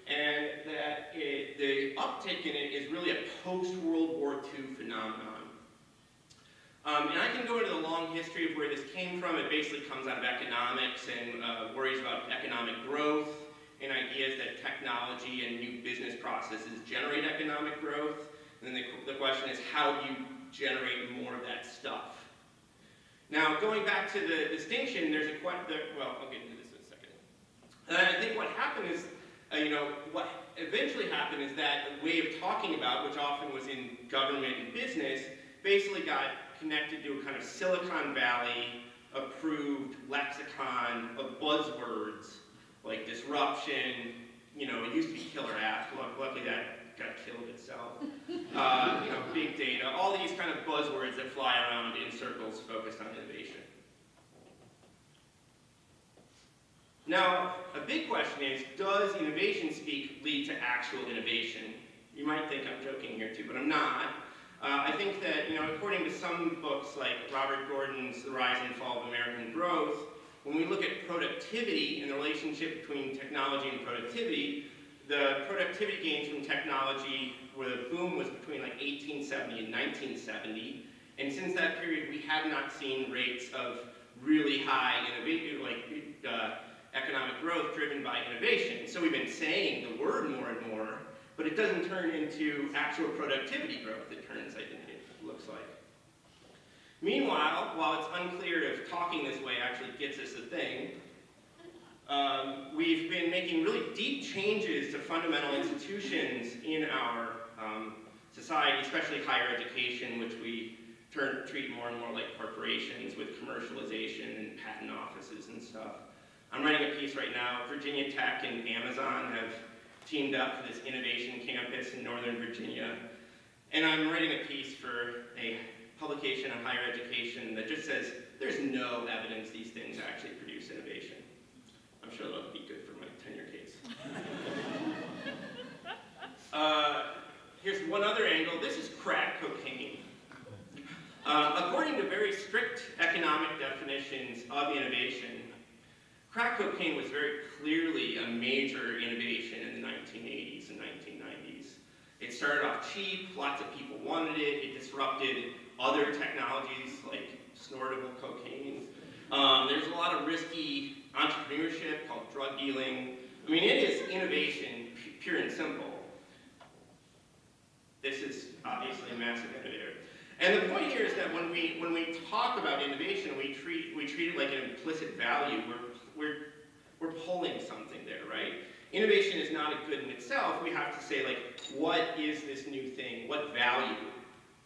and that it, the uptick in it is really a post-World War II phenomenon. Um, and I can go into the long history of where this came from. It basically comes out of economics and uh, worries about economic growth and ideas that technology and new business processes generate economic growth. And then the, the question is, how do you generate more of that stuff? Now, going back to the distinction, there's a question, well, I'll get into this in a second. And I think what happened is, uh, you know, what eventually happened is that the way of talking about, which often was in government and business, basically got connected to a kind of Silicon Valley approved lexicon of buzzwords like disruption, you know, it used to be killer app, luckily that got killed itself. Uh, you know, big data, all these kind of buzzwords that fly around in circles focused on innovation. Now, a big question is, does innovation speak lead to actual innovation? You might think I'm joking here too, but I'm not. Uh, I think that, you know, according to some books like Robert Gordon's The Rise and Fall of American Growth, when we look at productivity and the relationship between technology and productivity, the productivity gains from technology, where the boom was between like 1870 and 1970, and since that period, we have not seen rates of really high innovation, like uh, economic growth driven by innovation. So we've been saying the word more and more, but it doesn't turn into actual productivity growth, it turns, I think it looks like. Meanwhile, while it's unclear if talking this way actually gets us a thing, um, we've been making really deep changes to fundamental institutions in our um, society, especially higher education, which we turn, treat more and more like corporations with commercialization and patent offices and stuff. I'm writing a piece right now. Virginia Tech and Amazon have teamed up for this innovation campus in Northern Virginia. And I'm writing a piece for a publication on higher education that just says there's no evidence these things actually produce innovation. I'm sure that'll be good for my tenure case. <laughs> uh, here's one other angle. This is crack cocaine. Uh, according to very strict economic definitions of innovation, crack cocaine was very clearly a major innovation in the 1980s and 1990s. It started off cheap, lots of people wanted it, it disrupted other technologies like snortable cocaine. Um, there's a lot of risky entrepreneurship called drug dealing. I mean, it is innovation, pure and simple. This is obviously a massive innovator. And the point here is that when we, when we talk about innovation, we treat, we treat it like an implicit value. We're, we're, we're pulling something there, right? Innovation is not a good in itself. We have to say, like, what is this new thing? What value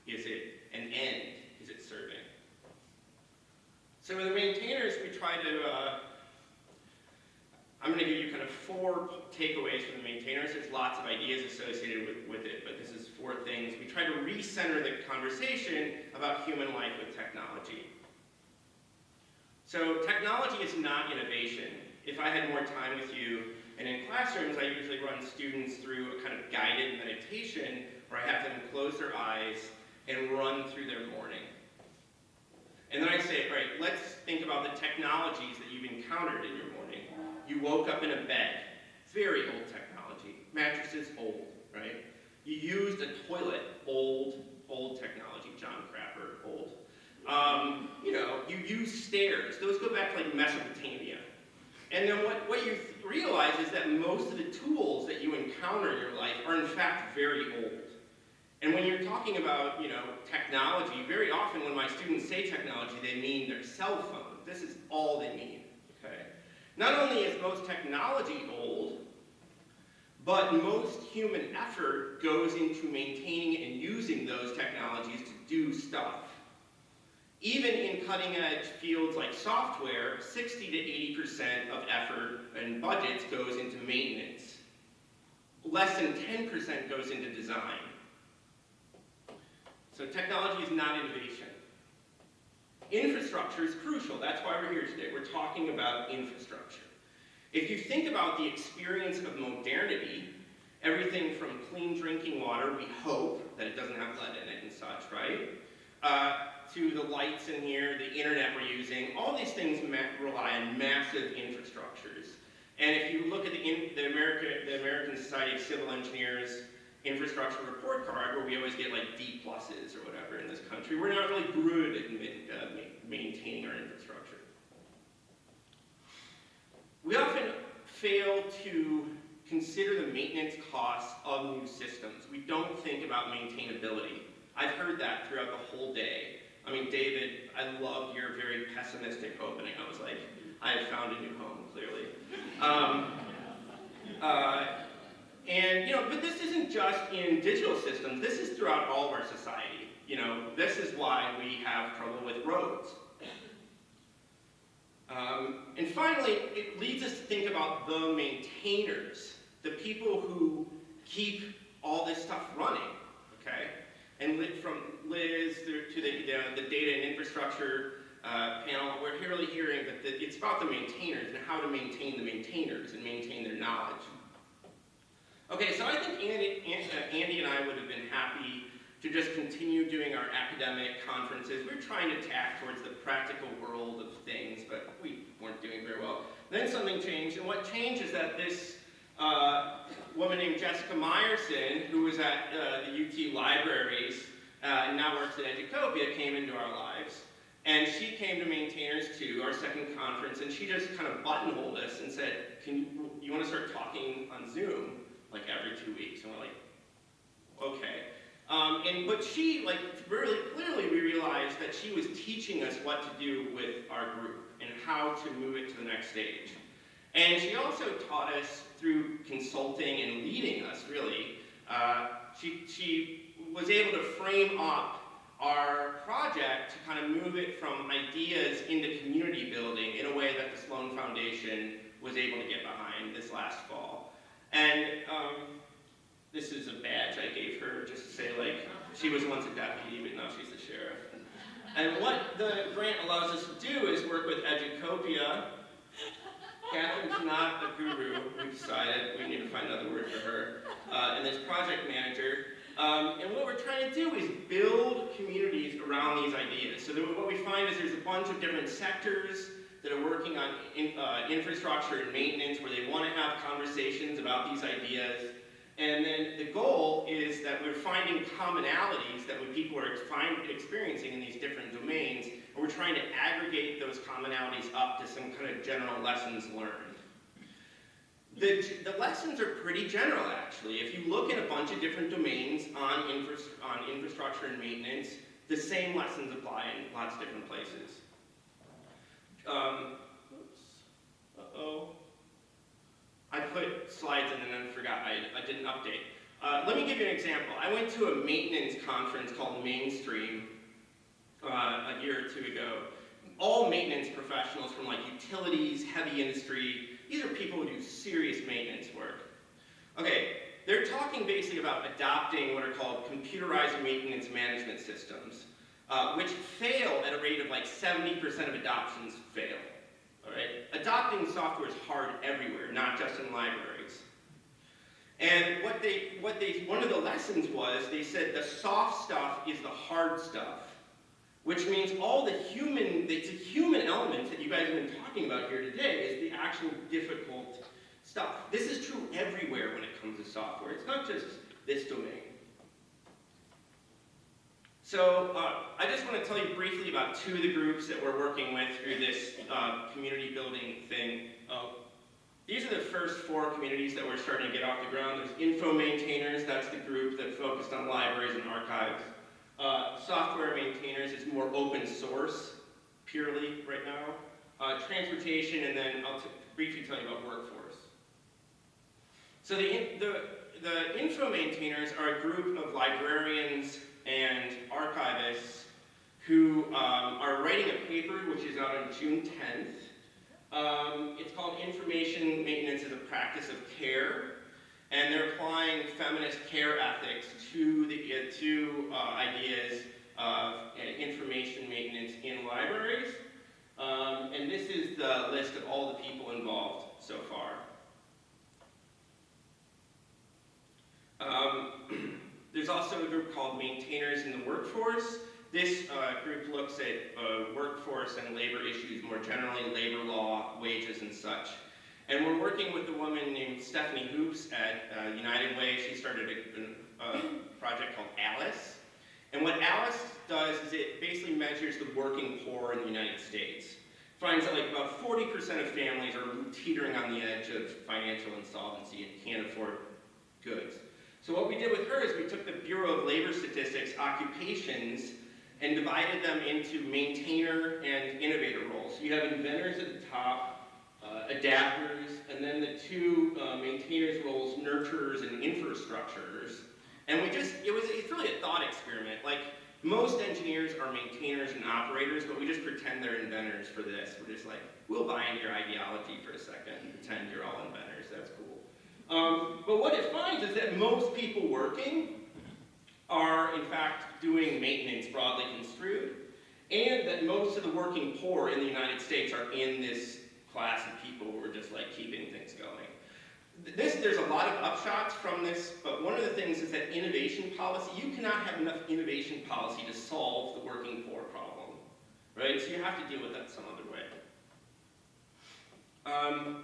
is it? An end is it serving? So with the maintainers, we try to, uh, I'm going to give you kind of four takeaways from the maintainers. There's lots of ideas associated with, with it, but this is four things. We try to recenter the conversation about human life with technology. So technology is not innovation. If I had more time with you, and in classrooms, I usually run students through a kind of guided meditation where I have them close their eyes and run through their morning. And then I say, all right, let's think about the technologies that you've encountered in your. You woke up in a bed, very old technology. Mattresses, old, right? You used a toilet, old, old technology. John Crapper, old. Um, you know, you use stairs. Those go back to like Mesopotamia. And then what, what you realize is that most of the tools that you encounter in your life are in fact very old. And when you're talking about, you know, technology, very often when my students say technology, they mean their cell phone. This is all they mean? Not only is most technology old, but most human effort goes into maintaining and using those technologies to do stuff. Even in cutting edge fields like software, 60 to 80% of effort and budgets goes into maintenance. Less than 10% goes into design. So technology is not innovation. Infrastructure is crucial. That's why we're here today. We're talking about infrastructure. If you think about the experience of modernity, everything from clean drinking water, we hope that it doesn't have lead in it and such, right? Uh, to the lights in here, the internet we're using, all these things rely on massive infrastructures. And if you look at the, the, America, the American Society of Civil Engineers infrastructure report card, where we always get like D pluses or whatever in this country, we're not really good at uh, maintaining our infrastructure. We often fail to consider the maintenance costs of new systems. We don't think about maintainability. I've heard that throughout the whole day. I mean, David, I loved your very pessimistic opening. I was like, I have found a new home, clearly. Um, uh, and, you know, but this isn't just in digital systems. This is throughout all of our society. You know, this is why we have trouble with roads. Um, and finally, it leads us to think about the maintainers, the people who keep all this stuff running, okay? And from Liz to the, the, the data and infrastructure uh, panel, we're really hearing that the, it's about the maintainers and how to maintain the maintainers and maintain their knowledge. Okay, so I think Andy, Andy and I would have been happy to just continue doing our academic conferences. We were trying to tack towards the practical world of things, but we weren't doing very well. Then something changed, and what changed is that this uh, woman named Jessica Meyerson, who was at uh, the UT libraries uh, and now works at Educopia, came into our lives. And she came to Maintainers 2, our second conference, and she just kind of buttonholed us and said, Can you, you want to start talking on Zoom like every two weeks? And we're like, okay. Um, and but she, like, really clearly we realized that she was teaching us what to do with our group and how to move it to the next stage. And she also taught us through consulting and leading us, really. Uh, she, she was able to frame up our project to kind of move it from ideas into community building in a way that the Sloan Foundation was able to get behind this last fall. And um, this is a badge I gave her just to say like, she was once a deputy, but now she's the sheriff. And what the grant allows us to do is work with Educopia. Catherine's not a guru, we decided we need to find another word for her, uh, and this project manager. Um, and what we're trying to do is build communities around these ideas. So that what we find is there's a bunch of different sectors that are working on in, uh, infrastructure and maintenance where they want to have conversations about these ideas. And then the goal is that we're finding commonalities that people are find, experiencing in these different domains, and we're trying to aggregate those commonalities up to some kind of general lessons learned. The, the lessons are pretty general, actually. If you look at a bunch of different domains on, infra on infrastructure and maintenance, the same lessons apply in lots of different places. Um, oops. Uh-oh. I put slides in and then forgot, I, I didn't update. Uh, let me give you an example. I went to a maintenance conference called Mainstream uh, a year or two ago. All maintenance professionals from like utilities, heavy industry, these are people who do serious maintenance work. Okay, they're talking basically about adopting what are called computerized maintenance management systems, uh, which fail at a rate of like 70% of adoptions fail. All right? Adopting software is hard everywhere, not just in libraries. And what they, what they, one of the lessons was, they said the soft stuff is the hard stuff which means all the human, the human elements that you guys have been talking about here today is the actual difficult stuff. This is true everywhere when it comes to software. It's not just this domain. So uh, I just want to tell you briefly about two of the groups that we're working with through this uh, community building thing. Uh, these are the first four communities that we're starting to get off the ground. There's Info Maintainers, that's the group that focused on libraries and archives. Uh, software maintainers is more open source, purely right now. Uh, transportation, and then I'll briefly tell you about workforce. So the, the, the info maintainers are a group of librarians and archivists who um, are writing a paper which is out on June 10th. Um, it's called Information Maintenance as a Practice of Care and they're applying feminist care ethics to the uh, to uh, ideas of uh, information maintenance in libraries. Um, and this is the list of all the people involved so far. <clears throat> There's also a group called Maintainers in the Workforce. This uh, group looks at uh, workforce and labor issues more generally, labor law, wages, and such. And we're working with a woman named Stephanie Hoopes at uh, United Way. She started a, a, project called ALICE. And what ALICE does is it basically measures the working poor in the United States. Finds that like about 40% of families are teetering on the edge of financial insolvency and can't afford goods. So what we did with her is we took the Bureau of Labor Statistics occupations and divided them into maintainer and innovator roles. So you have inventors at the top, uh, adapters, and then the two uh, maintainers roles, nurturers and infrastructures. And we just, it was, it's really a thought experiment. Like, most engineers are maintainers and operators, but we just pretend they're inventors for this. We're just like, we'll buy into your ideology for a second and pretend you're all inventors. Um, but what it finds is that most people working are, in fact, doing maintenance broadly construed, and that most of the working poor in the United States are in this class of people who are just like keeping things going. this, there's a lot of upshots from this, but one of the things is that innovation policy, you cannot have enough innovation policy to solve the working poor problem, right? So you have to deal with that some other way. Um,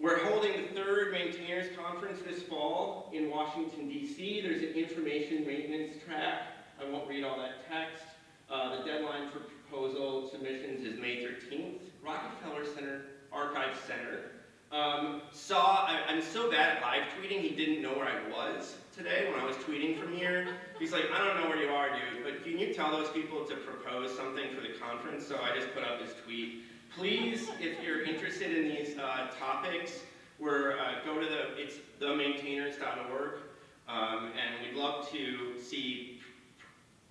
we're holding the third maintainers conference this fall in Washington DC. There's an information maintenance track. I won't read all that text. Uh, the deadline for proposal submissions is May 13th. Rockefeller Center, Archive Center. Um, saw, I, I'm so bad at live tweeting, he didn't know where I was today when I was tweeting from here. He's like, I don't know where you are, dude, but can you tell those people to propose something for the conference? So I just put up this tweet. Please, if you're interested in these uh, topics, we're, uh, go to the, it's themaintainers.org, um, and we'd love to see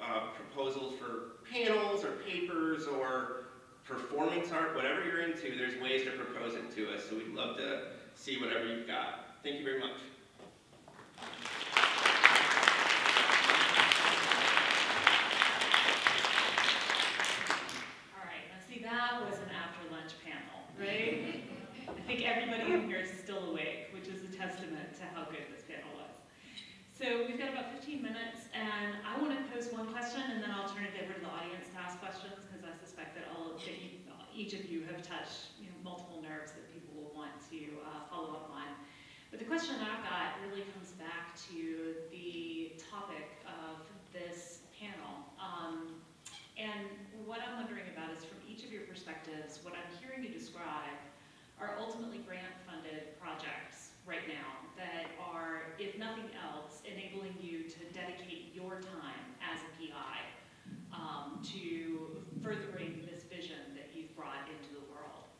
uh, proposals for panels or papers or performance art, whatever you're into, there's ways to propose it to us, so we'd love to see whatever you've got. Thank you very much. All right, now see, that was an after-lunch panel, right? I think everybody in here is still awake, which is a testament to how good this panel was. So we've got about 15 minutes, and I want to pose one question, and then I'll turn it over to the audience to ask questions, because I suspect that all, that you- each of you have touched, you know, multiple nerves that people will want to uh, follow up on. But the question I've got really comes back to the topic of this panel. Um, and what I'm wondering about is from each of your perspectives, what I'm hearing you describe are ultimately grant-funded projects right now that are, if nothing else, enabling you to dedicate your time as a PI um, to furthering this vision that you've brought into the world.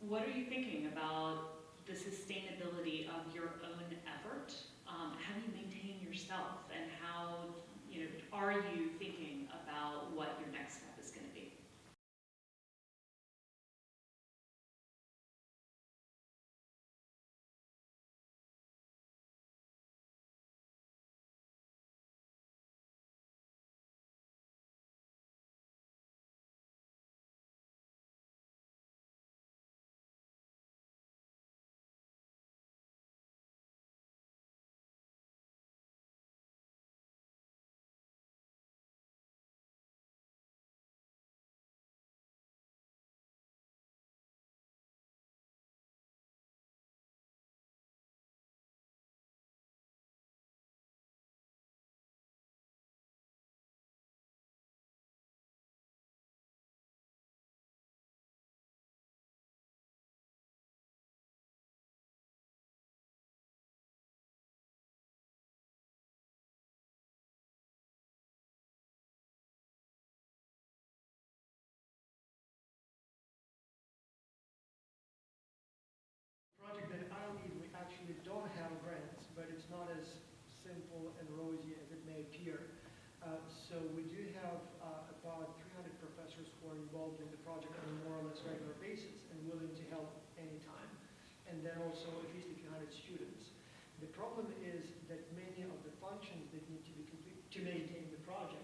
What are you thinking about the sustainability of your own effort? Um, how do you maintain yourself and how, you know, are you thinking about what your next involved in the project on a more or less regular basis and willing to help anytime. And then also at least a few hundred students. The problem is that many of the functions that need to be to maintain the project,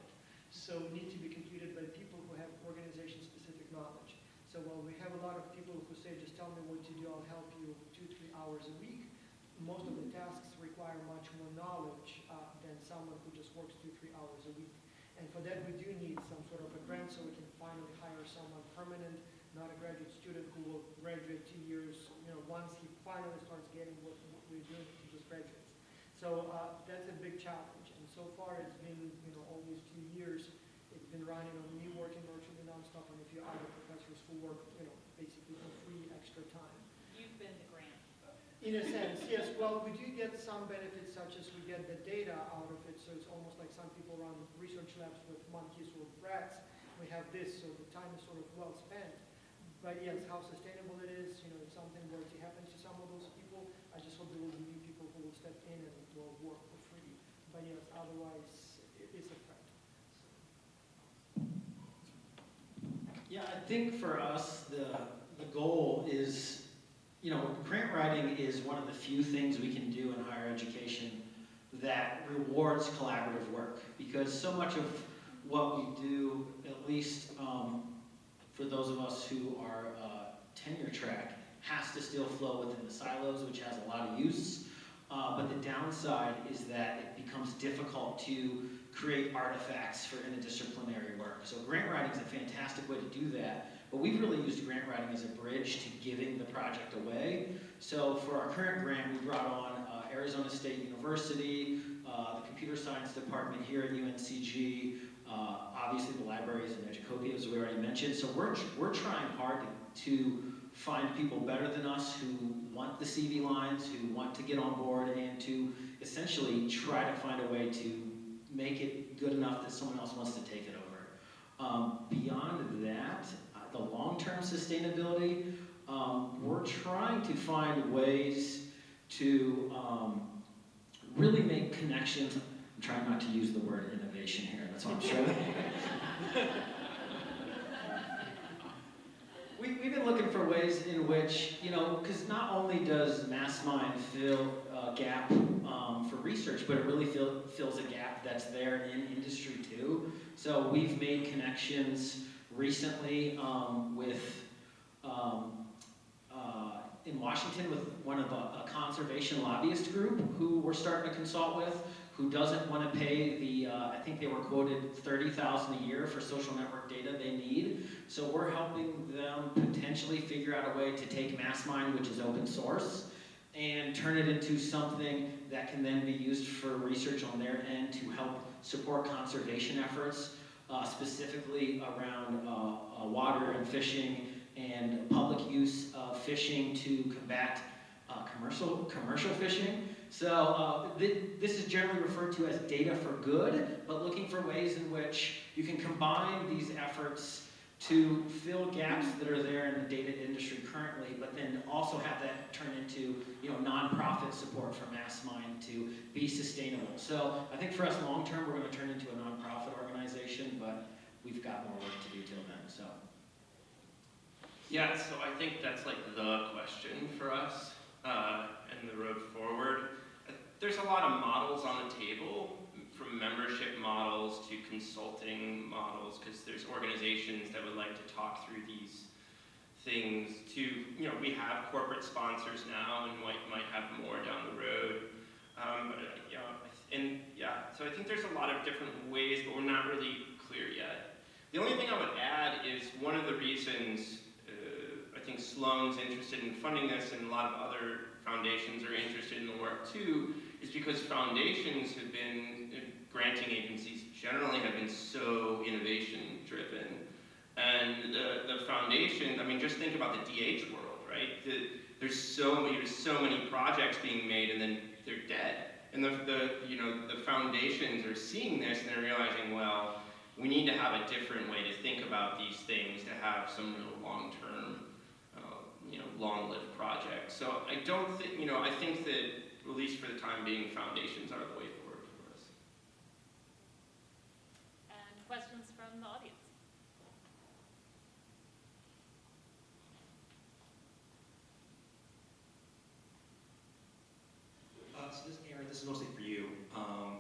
so need to be completed by people who have organization-specific knowledge. So while we have a lot of people who say, just tell me what to do, I'll help you two, three hours a week, most of the tasks require much more knowledge uh, than someone who just works two, three hours a week. And for that, we do need some sort of a grant so we can finally hire someone permanent, not a graduate student who will graduate two years, you know, once he finally starts getting what, what we're doing, he just graduates. So uh, that's a big challenge. And so far, it's been, you know, almost two years. It's been running on me working virtually nonstop and a few other professors who work, you know, basically for free extra time. You've been the grant. In a sense, yes. Well, we do get some benefits such as we get the data out of it, so it's almost like some people run research labs with monkeys or rats. We have this, so the time is sort of well spent. But yes, how sustainable it is, you know, if something were to happen to some of those people, I just hope there will be new people who will step in and will work for free. But yes, otherwise, it is a threat. Yeah, I think for us, the, the goal is, you know, grant writing is one of the few things we can do in higher education that rewards collaborative work. Because so much of what we do, at least um, for those of us who are uh, tenure track, has to still flow within the silos, which has a lot of use. Uh, but the downside is that it becomes difficult to create artifacts for interdisciplinary work. So grant writing is a fantastic way to do that, but we've really used grant writing as a bridge to giving the project away. So for our current grant, we brought on uh, Arizona State University, uh, the computer science department here at UNCG, uh, obviously the libraries in Educopia, as we already mentioned. So we're, we're trying hard to, to find people better than us who want the CV lines, who want to get on board, and to essentially try to find a way to make it good enough that someone else wants to take it over. Um, beyond that, uh, the long-term sustainability, um, we're trying to find ways to um, really make connections. I'm trying not to use the word innovation here, that's what I'm struggling <laughs> we, we've been looking for ways in which, you know, because not only does MassMine fill a gap um, for research, but it really fill, fills a gap that's there in industry too. So we've made connections recently um, with, um, uh, in Washington with one of a, a conservation lobbyist group who we're starting to consult with, who doesn't want to pay the, uh, I think they were quoted 30000 a year for social network data they need. So we're helping them potentially figure out a way to take MassMine, which is open source, and turn it into something that can then be used for research on their end to help support conservation efforts, uh, specifically around uh, uh, water and fishing and public use of fishing to combat uh, commercial, commercial fishing. So uh, th this is generally referred to as data for good, but looking for ways in which you can combine these efforts to fill gaps that are there in the data industry currently, but then also have that turn into you know nonprofit support for MassMine to be sustainable. So I think for us long term, we're going to turn into a nonprofit organization, but we've got more work to do till then. So. Yeah, so I think that's like the question for us uh, and the road forward. There's a lot of models on the table, from membership models to consulting models, because there's organizations that would like to talk through these things to, you know, we have corporate sponsors now and might, might have more down the road. Um, but, uh, know, and yeah, so I think there's a lot of different ways, but we're not really clear yet. The only thing I would add is one of the reasons uh, I think Sloan's interested in funding this and a lot of other foundations are interested in the work too, is because foundations have been, uh, granting agencies generally have been so innovation driven. And the, the foundation, I mean, just think about the DH world, right? The, there's so many, there's so many projects being made and then they're dead. And the, the, you know, the foundations are seeing this and they're realizing, well, we need to have a different way to think about these things to have some real long-term, uh, you know, long-lived projects. So I don't think, you know, I think that, at least for the time being, foundations are the way forward for us. And questions from the audience? Uh, so this, Aaron, this is mostly for you. Um,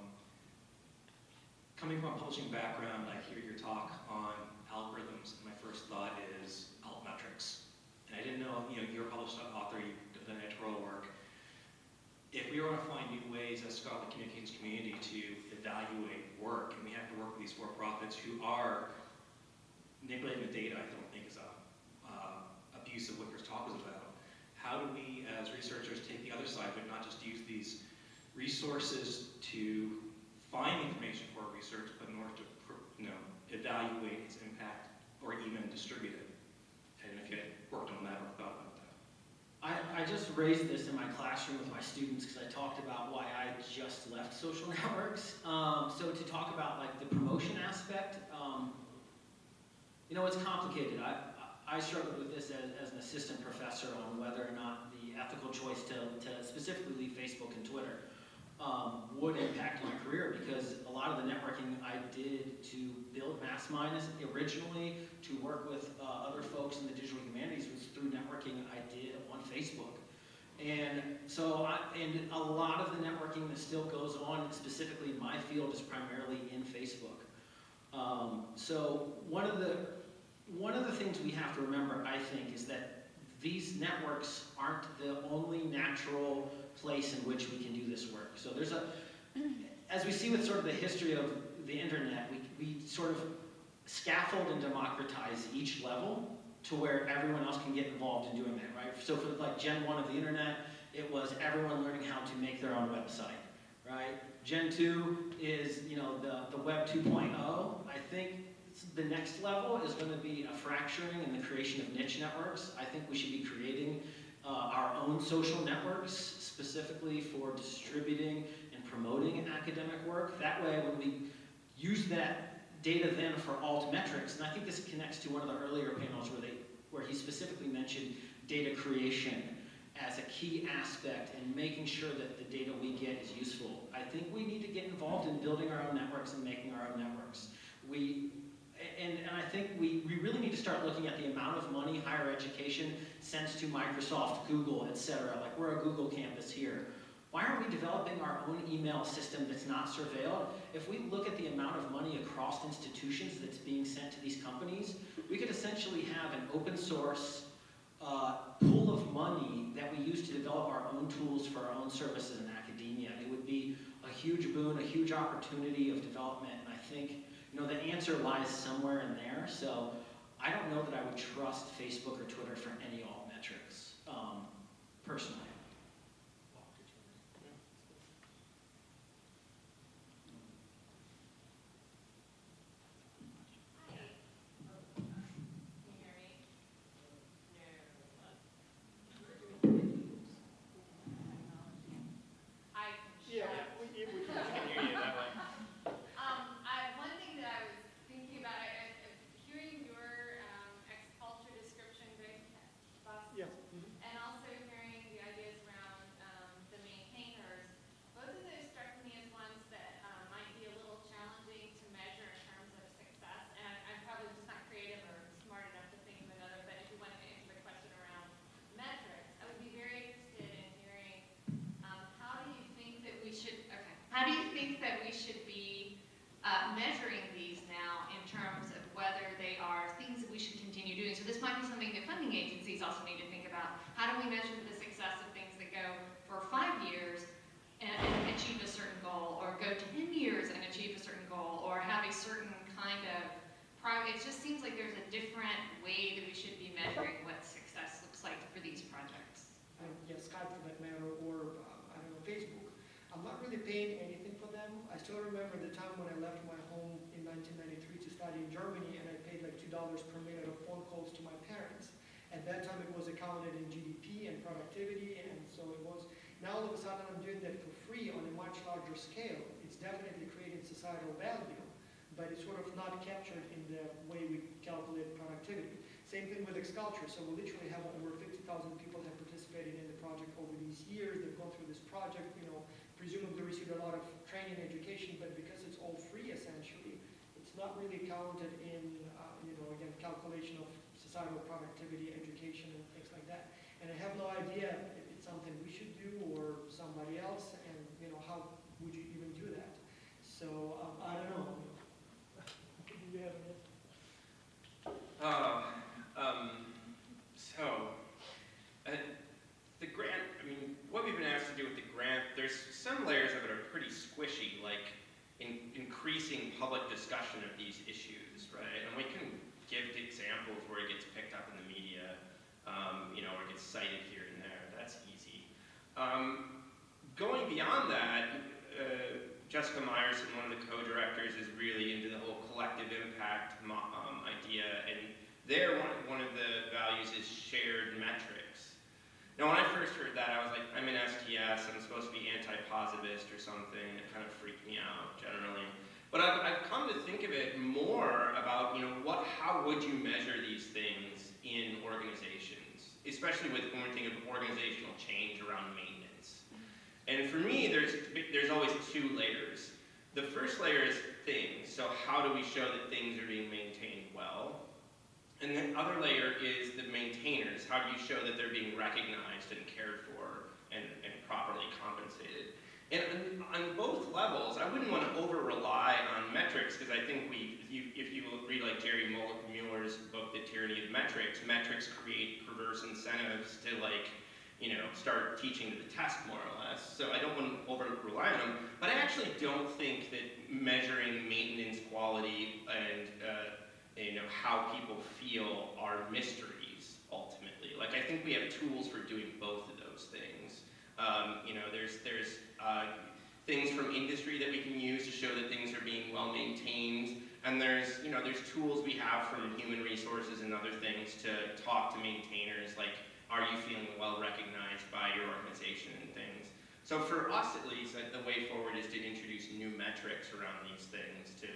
coming from a publishing background, I hear your talk on algorithms, and my first thought is altmetrics. And I didn't know, you know, you're a published author, you've done editorial work. If we want to find new ways as scholarly communications community to evaluate work, and we have to work with these for-profits who are manipulating the data, I don't think is a uh, abuse of what your talk was about. How do we, as researchers, take the other side, but not just use these resources to find information for research, but in order to, you know, evaluate its impact or even distribute it? And if you had worked on that or thought. I, I just raised this in my classroom with my students because I talked about why I just left social <laughs> networks. Um, so to talk about like the promotion aspect, um, you know, it's complicated. I, I struggled with this as, as an assistant professor on whether or not the ethical choice to, to specifically leave Facebook and Twitter um, would impact my career because a lot of the networking I did to build MassMine originally to work with uh, other folks in the digital humanities was through networking I did on Facebook. And so, I, and a lot of the networking that still goes on, specifically in my field, is primarily in Facebook. Um, so one of the one of the things we have to remember, I think, is that these networks aren't the only natural place in which we can do this work. So there's a, as we see with sort of the history of the internet, we, we sort of scaffold and democratize each level to where everyone else can get involved in doing that, right? So for like Gen 1 of the internet, it was everyone learning how to make their own website, right? Gen 2 is, you know, the, the Web 2.0. I think the next level is going to be a fracturing and the creation of niche networks. I think we should be creating uh, our own social networks specifically for distributing and promoting academic work. That way, when we use that data then for altmetrics, and I think this connects to one of the earlier panels where they, where he specifically mentioned data creation as a key aspect and making sure that the data we get is useful. I think we need to get involved in building our own networks and making our own networks. We, and, and I think we, we really need to start looking at the amount of money higher education sends to Microsoft, Google, et cetera. Like we're a Google campus here. Why aren't we developing our own email system that's not surveilled? If we look at the amount of money across institutions that's being sent to these companies, we could essentially have an open source uh, pool of money that we use to develop our own tools for our own services in academia. It would be a huge boon, a huge opportunity of development, and I think you know the answer lies somewhere in there. So I don't know that I would trust Facebook or Twitter for any alt metrics, um, personally. Can you hear me? I can Yeah, share. we, we we can. I can hear you that way. Um, I, one thing that I was thinking about, I, I, hearing your, um, X-Culture description, very fast. Yeah. mhm. And also hearing the ideas around, um, the maintainers, both of those struck me as ones that, um, might be a little challenging to measure in terms of success. And I- I'm probably just not creative or smart enough to think of another, but if you wanted to answer the question around metrics, I would be very interested in hearing, um, how do you think that we should, okay, how do you think that we should be, uh, measuring these now in terms of whether they are things that we should continue doing? So this might be something that funding agencies also need to think about. How do we measure the success of things that go for five years and, and achieve a certain goal, or go ten years and achieve a certain goal, or have a certain kind of, pro- it just seems like there's a different way that we should be measuring what success looks like for these projects. um, yeah, Skype for that matter, or, uh, I don't know, Facebook. I'm not really paying anything for them. I still remember the time when I left my home in 1993 to study in Germany, and I paid like $2 per minute of phone calls to my parents. At that time, it was accounted in GDP and productivity, and so it was, now all of a sudden, I'm doing that for free on a much larger scale. It's definitely creating societal value, but it's sort of not captured in the way we calculate productivity. Same thing with X-Culture. So we literally have over 50,000 people have participated in the project over these years. They've gone through this project, you know, presumably received a lot of training, education, but because it's all free essentially, it's not really counted in, uh, you know, again, calculation of societal productivity, education, and things like that. And I have no idea if it's something we should do or somebody else, and, you know, how would you even do that? So, um, I don't know. <laughs> Do you have any? Uh, um, so, uh, the grant, I mean, what we've been asked to do with the grant, there's some layers of it are pretty squishy, like in, increasing public discussion of these issues, right? And we can give examples where it gets picked up in the media, um, you know, or it gets cited here and there. That's easy. Um, going beyond that, uh, Jessica Meyerson, one of the co-directors, is really into the whole collective impact um, idea, and there, one, one of the values is shared metrics. Now, when I first heard that, I was like, I'm an STS, I'm supposed to be anti-positivist or something. It kind of freaked me out, generally. But I've, I've come to think of it more about, you know, what, how would you measure these things in organizations, especially with when we're thinking of organizational change around maintenance. And for me, there's, there's always two layers. The first layer is things, so how do we show that things are being maintained well? And the other layer is the maintainers. How do you show that they're being recognized and cared for and, and properly compensated? And on, both levels, I wouldn't want to over rely on metrics because I think we, if you, if you read like Jerry Mull- Muller's book, The Tyranny of Metrics, metrics create perverse incentives to like, you know, start teaching to the test more or less. So I don't want to over rely on them. But I actually don't think that measuring maintenance quality and uh, you know how people feel are mysteries ultimately. Like I think we have tools for doing both of those things. Um, you know, there's there's uh, things from industry that we can use to show that things are being well maintained, and there's you know there's tools we have from human resources and other things to talk to maintainers. Like, are you feeling well recognized by your organization and things? So for us at least, the way forward is to introduce new metrics around these things to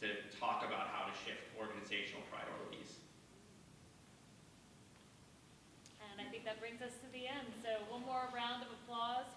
to talk about how to shift organizational priorities. And I think that brings us to the end. So one more round of applause